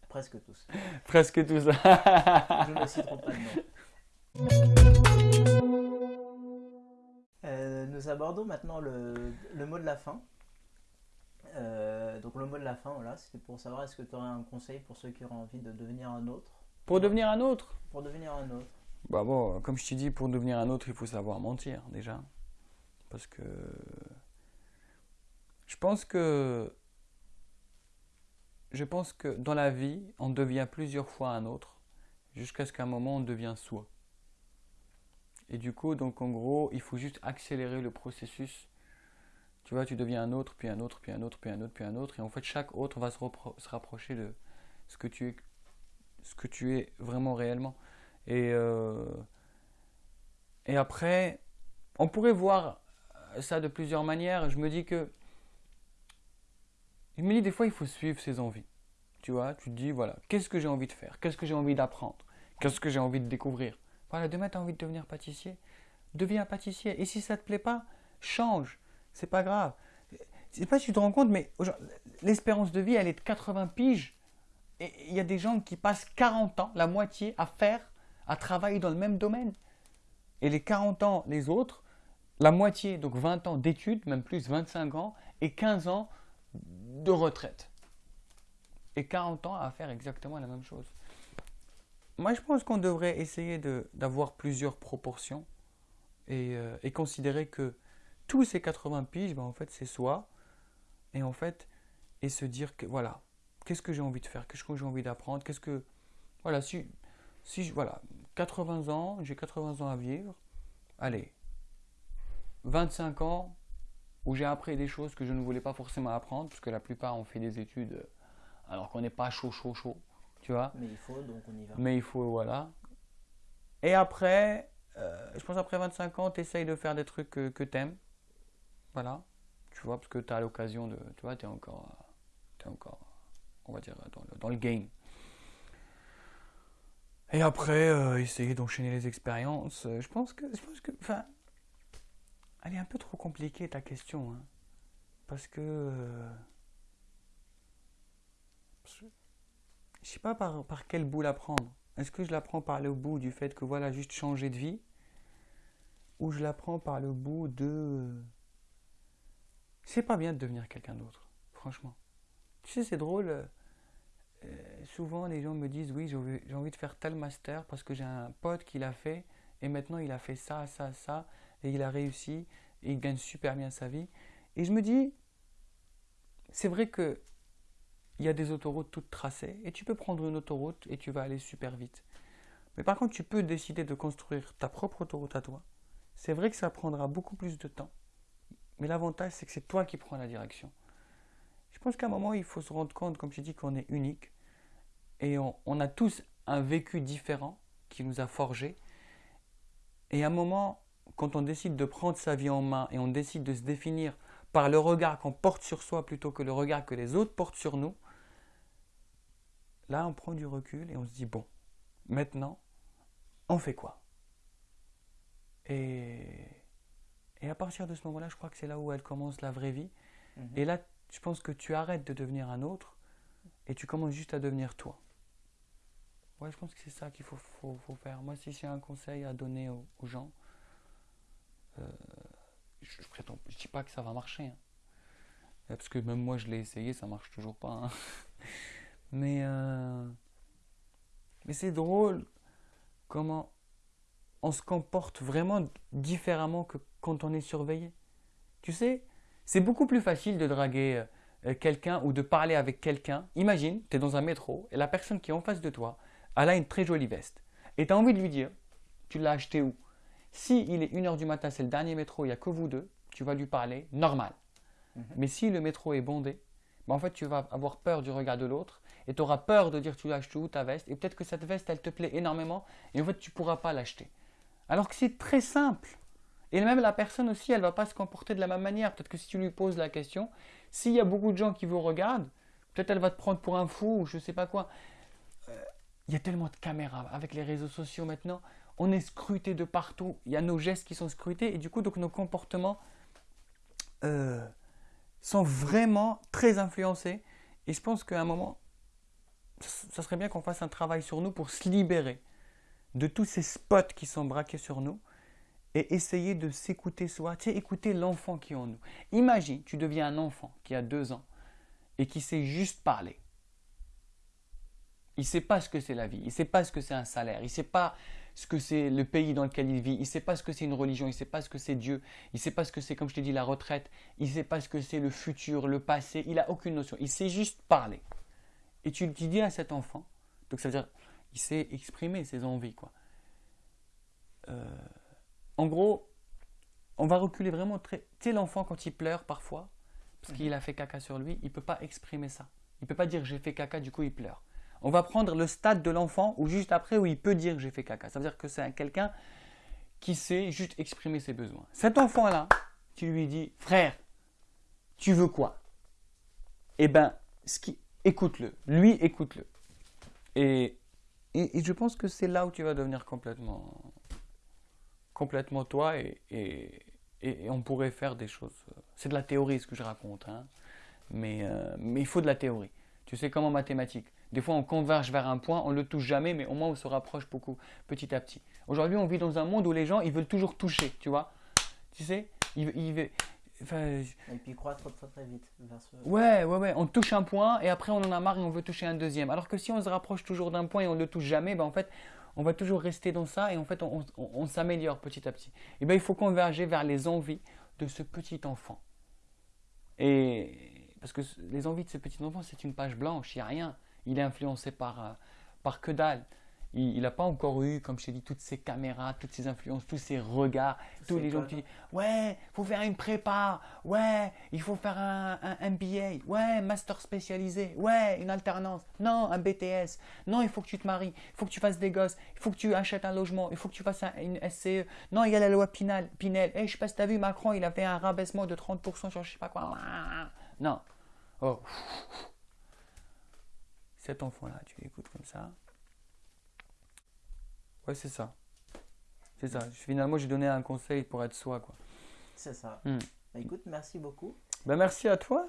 Presque tous. Presque tous. Je ne citerai pas de euh, nous abordons maintenant le, le, mot de la fin. Euh, donc le mot de la fin, voilà, c'était pour savoir est-ce que tu aurais un conseil pour ceux qui auraient envie de devenir un autre? Pour devenir un autre? Pour devenir un autre. Bah bon, comme je t'ai dit, pour devenir un autre, il faut savoir mentir déjà. Parce que je pense que je pense que dans la vie, on devient plusieurs fois un autre jusqu'à ce qu'à un moment on devient soi. Et du coup, donc en gros, il faut juste accélérer le processus. Tu vois, tu deviens un autre, puis un autre, puis un autre, puis un autre, puis un autre. Et en fait, chaque autre va se, se rapprocher de ce que tu es, ce que tu es vraiment réellement. Et, euh, et après, on pourrait voir ça de plusieurs manières. Je me dis que. Je me dis des fois, il faut suivre ses envies. Tu vois, tu te dis, voilà, qu'est-ce que j'ai envie de faire? Qu'est-ce que j'ai envie d'apprendre? Qu'est-ce que j'ai envie de découvrir? Voilà, demain, tu as envie de devenir pâtissier? Deviens pâtissier. Et si ça ne te plaît pas, change. C'est pas grave. Je sais pas si tu te rends compte, mais l'espérance de vie, elle est de 80 piges. Et il y a des gens qui passent 40 ans, la moitié, à faire, à travailler dans le même domaine. Et les 40 ans, les autres, la moitié, donc 20 ans d'études, même plus 25 ans, et 15 ans de retraite. Et 40 ans à faire exactement la même chose. Moi, je pense qu'on devrait essayer d'avoir plusieurs proportions et, euh, et, considérer que tous ces 80 piges, ben, en fait, c'est soi. Et en fait, et se dire que voilà, qu'est-ce que j'ai envie de faire, qu'est-ce que j'ai envie d'apprendre, qu'est-ce que. Voilà, si, si je. Voilà, 80 ans, j'ai 80 ans à vivre. Allez, 25 ans où j'ai appris des choses que je ne voulais pas forcément apprendre, parce que la plupart ont fait des études euh, alors qu'on n'est pas chaud, chaud, chaud, tu vois. Mais il faut, donc on y va. Mais il faut, voilà. Et après, euh, je pense après 25 ans, tu essayes de faire des trucs que, que tu aimes. Voilà. Tu vois, parce que tu as l'occasion de. Tu vois, tu es encore. Es encore, on va dire, dans le, dans le game. Et après, euh, essayer d'enchaîner les expériences. Je pense que. Je pense que. Enfin. Elle est un peu trop compliquée ta question. Hein. parce que. Euh, je sais pas par, par quel bout la prendre. Est-ce que je la prends par le bout du fait que voilà, juste changer de vie? Ou je la prends par le bout de. C'est pas bien de devenir quelqu'un d'autre, franchement. Tu sais, c'est drôle. Euh, souvent, les gens me disent Oui, j'ai envie de faire tel master parce que j'ai un pote qui l'a fait et maintenant il a fait ça, ça, ça et il a réussi et il gagne super bien sa vie. Et je me dis C'est vrai que il y a des autoroutes toutes tracées et tu peux prendre une autoroute et tu vas aller super vite. Mais par contre, tu peux décider de construire ta propre autoroute à toi. C'est vrai que ça prendra beaucoup plus de temps. Mais l'avantage, c'est que c'est toi qui prends la direction. Je pense qu'à un moment, il faut se rendre compte, comme je dis, qu'on est unique. Et on, a tous un vécu différent qui nous a forgés. Et à un moment, quand on décide de prendre sa vie en main et on décide de se définir par le regard qu'on porte sur soi plutôt que le regard que les autres portent sur nous, là on prend du recul et on se dit bon, maintenant, on fait quoi? Et, et à partir de ce moment-là, je crois que c'est là où elle commence la vraie vie. Mhm. Et là, je pense que tu arrêtes de devenir un autre et tu commences juste à devenir toi. Ouais, je pense que c'est ça qu'il faut, faut, faire. Moi, si j'ai un conseil à donner aux, gens, euh, je, je prétends, je dis pas que ça va marcher. Hein. Parce que même moi, je l'ai essayé, ça marche toujours pas. Hein. Mais, euh, mais c'est drôle comment on se comporte vraiment différemment que quand on est surveillé. Tu sais, c'est beaucoup plus facile de draguer euh, quelqu'un ou de parler avec quelqu'un. Imagine, tu es dans un métro et la personne qui est en face de toi, elle a une très jolie veste. Et tu as envie de lui dire, tu l'as acheté où? Si il est 1h du matin, c'est le dernier métro, il n'y a que vous deux, tu vas lui parler normal. Mhm. Mais si le métro est bondé, ben en fait, tu vas avoir peur du regard de l'autre et tu auras peur de dire tu l'as acheté où ta veste? Et peut-être que cette veste, elle te plaît énormément et en fait, tu ne pourras pas l'acheter. Alors que c'est très simple. Et même la personne aussi, elle ne va pas se comporter de la même manière. Peut-être que si tu lui poses la question, s'il y a beaucoup de gens qui vous regardent, peut-être elle va te prendre pour un fou ou je ne sais pas quoi. Euh, il y a tellement de caméras avec les réseaux sociaux maintenant. On est scruté de partout. Il y a nos gestes qui sont scrutés et du coup, donc nos comportements euh, sont vraiment très influencés. Et je pense qu'à un moment, ça serait bien qu'on fasse un travail sur nous pour se libérer de tous ces spots qui sont braqués sur nous et essayer de s'écouter soi, tu sais, écouter l'enfant qui est en nous. Imagine, tu deviens un enfant qui a deux ans et qui sait juste parler. Il ne sait pas ce que c'est la vie, il ne sait pas ce que c'est un salaire, il ne sait pas ce que c'est le pays dans lequel il vit, il ne sait pas ce que c'est une religion, il ne sait pas ce que c'est Dieu, il ne sait pas ce que c'est, comme je t'ai dit, la retraite, il ne sait pas ce que c'est le futur, le passé, il n'a aucune notion, il sait juste parler. Et tu, tu dis à cet enfant, donc ça veut dire, il sait exprimer ses envies, quoi. Euh, en gros, on va reculer vraiment très. Tu l'enfant, quand il pleure parfois, parce qu'il a fait caca sur lui, il peut pas exprimer ça. Il peut pas dire j'ai fait caca, du coup il pleure. On va prendre le stade de l'enfant ou juste après où il peut dire j'ai fait caca. Ça veut dire que c'est un- quelqu'un qui sait juste exprimer ses besoins. Cet enfant-là, tu lui dis frère, tu veux quoi? Eh ben, écoute-le. Lui, écoute-le. Et, et, et je pense que c'est là où tu vas devenir complètement, complètement toi et, et, on pourrait faire des choses. C'est de la théorie ce que je raconte, hein. mais, euh, mais il faut de la théorie. Tu sais comme en mathématiques. Des fois on converge vers un point, on ne le touche jamais, mais au moins on se rapproche beaucoup petit à petit. Aujourd'hui on vit dans un monde où les gens ils veulent toujours toucher, tu vois. Tu sais, ils, ils veulent- enfin, Et puis croître très très très vite vers ce. Ouais, ouais, ouais. On touche un point et après on en a marre et on veut toucher un deuxième. Alors que si on se rapproche toujours d'un point et on ne le touche jamais, ben en fait, on va toujours rester dans ça et en fait, on, s'améliore petit à petit. Et ben il faut converger vers les envies de ce petit enfant. Et parce que les envies de ce petit enfant, c'est une page blanche, il n'y a rien. Il est influencé par, euh, par que dalle. Il n'a pas encore eu, comme je t'ai dit, toutes ces caméras, toutes ces influences, tous ces regards, tous les gens qui disent Ouais, faut faire une prépa, ouais, il faut faire un, un MBA, ouais, master spécialisé, ouais, une alternance, non, un BTS, non, il faut que tu te maries, il faut que tu fasses des gosses, il faut que tu achètes un logement, il faut que tu fasses un- une SCE, non, il y a la loi Pinel, Pinel. Eh, je sais pas si tu as vu, Macron, il a fait un rabaissement de 30% sur je sais pas quoi. Non. Oh. Cet enfant-là, tu l'écoutes comme ça. Ouais, c'est ça. C'est ça. Finalement, j'ai donné un conseil pour être soi, quoi. C'est ça. Hmm. Bah, écoute, merci beaucoup. Ben, merci à toi.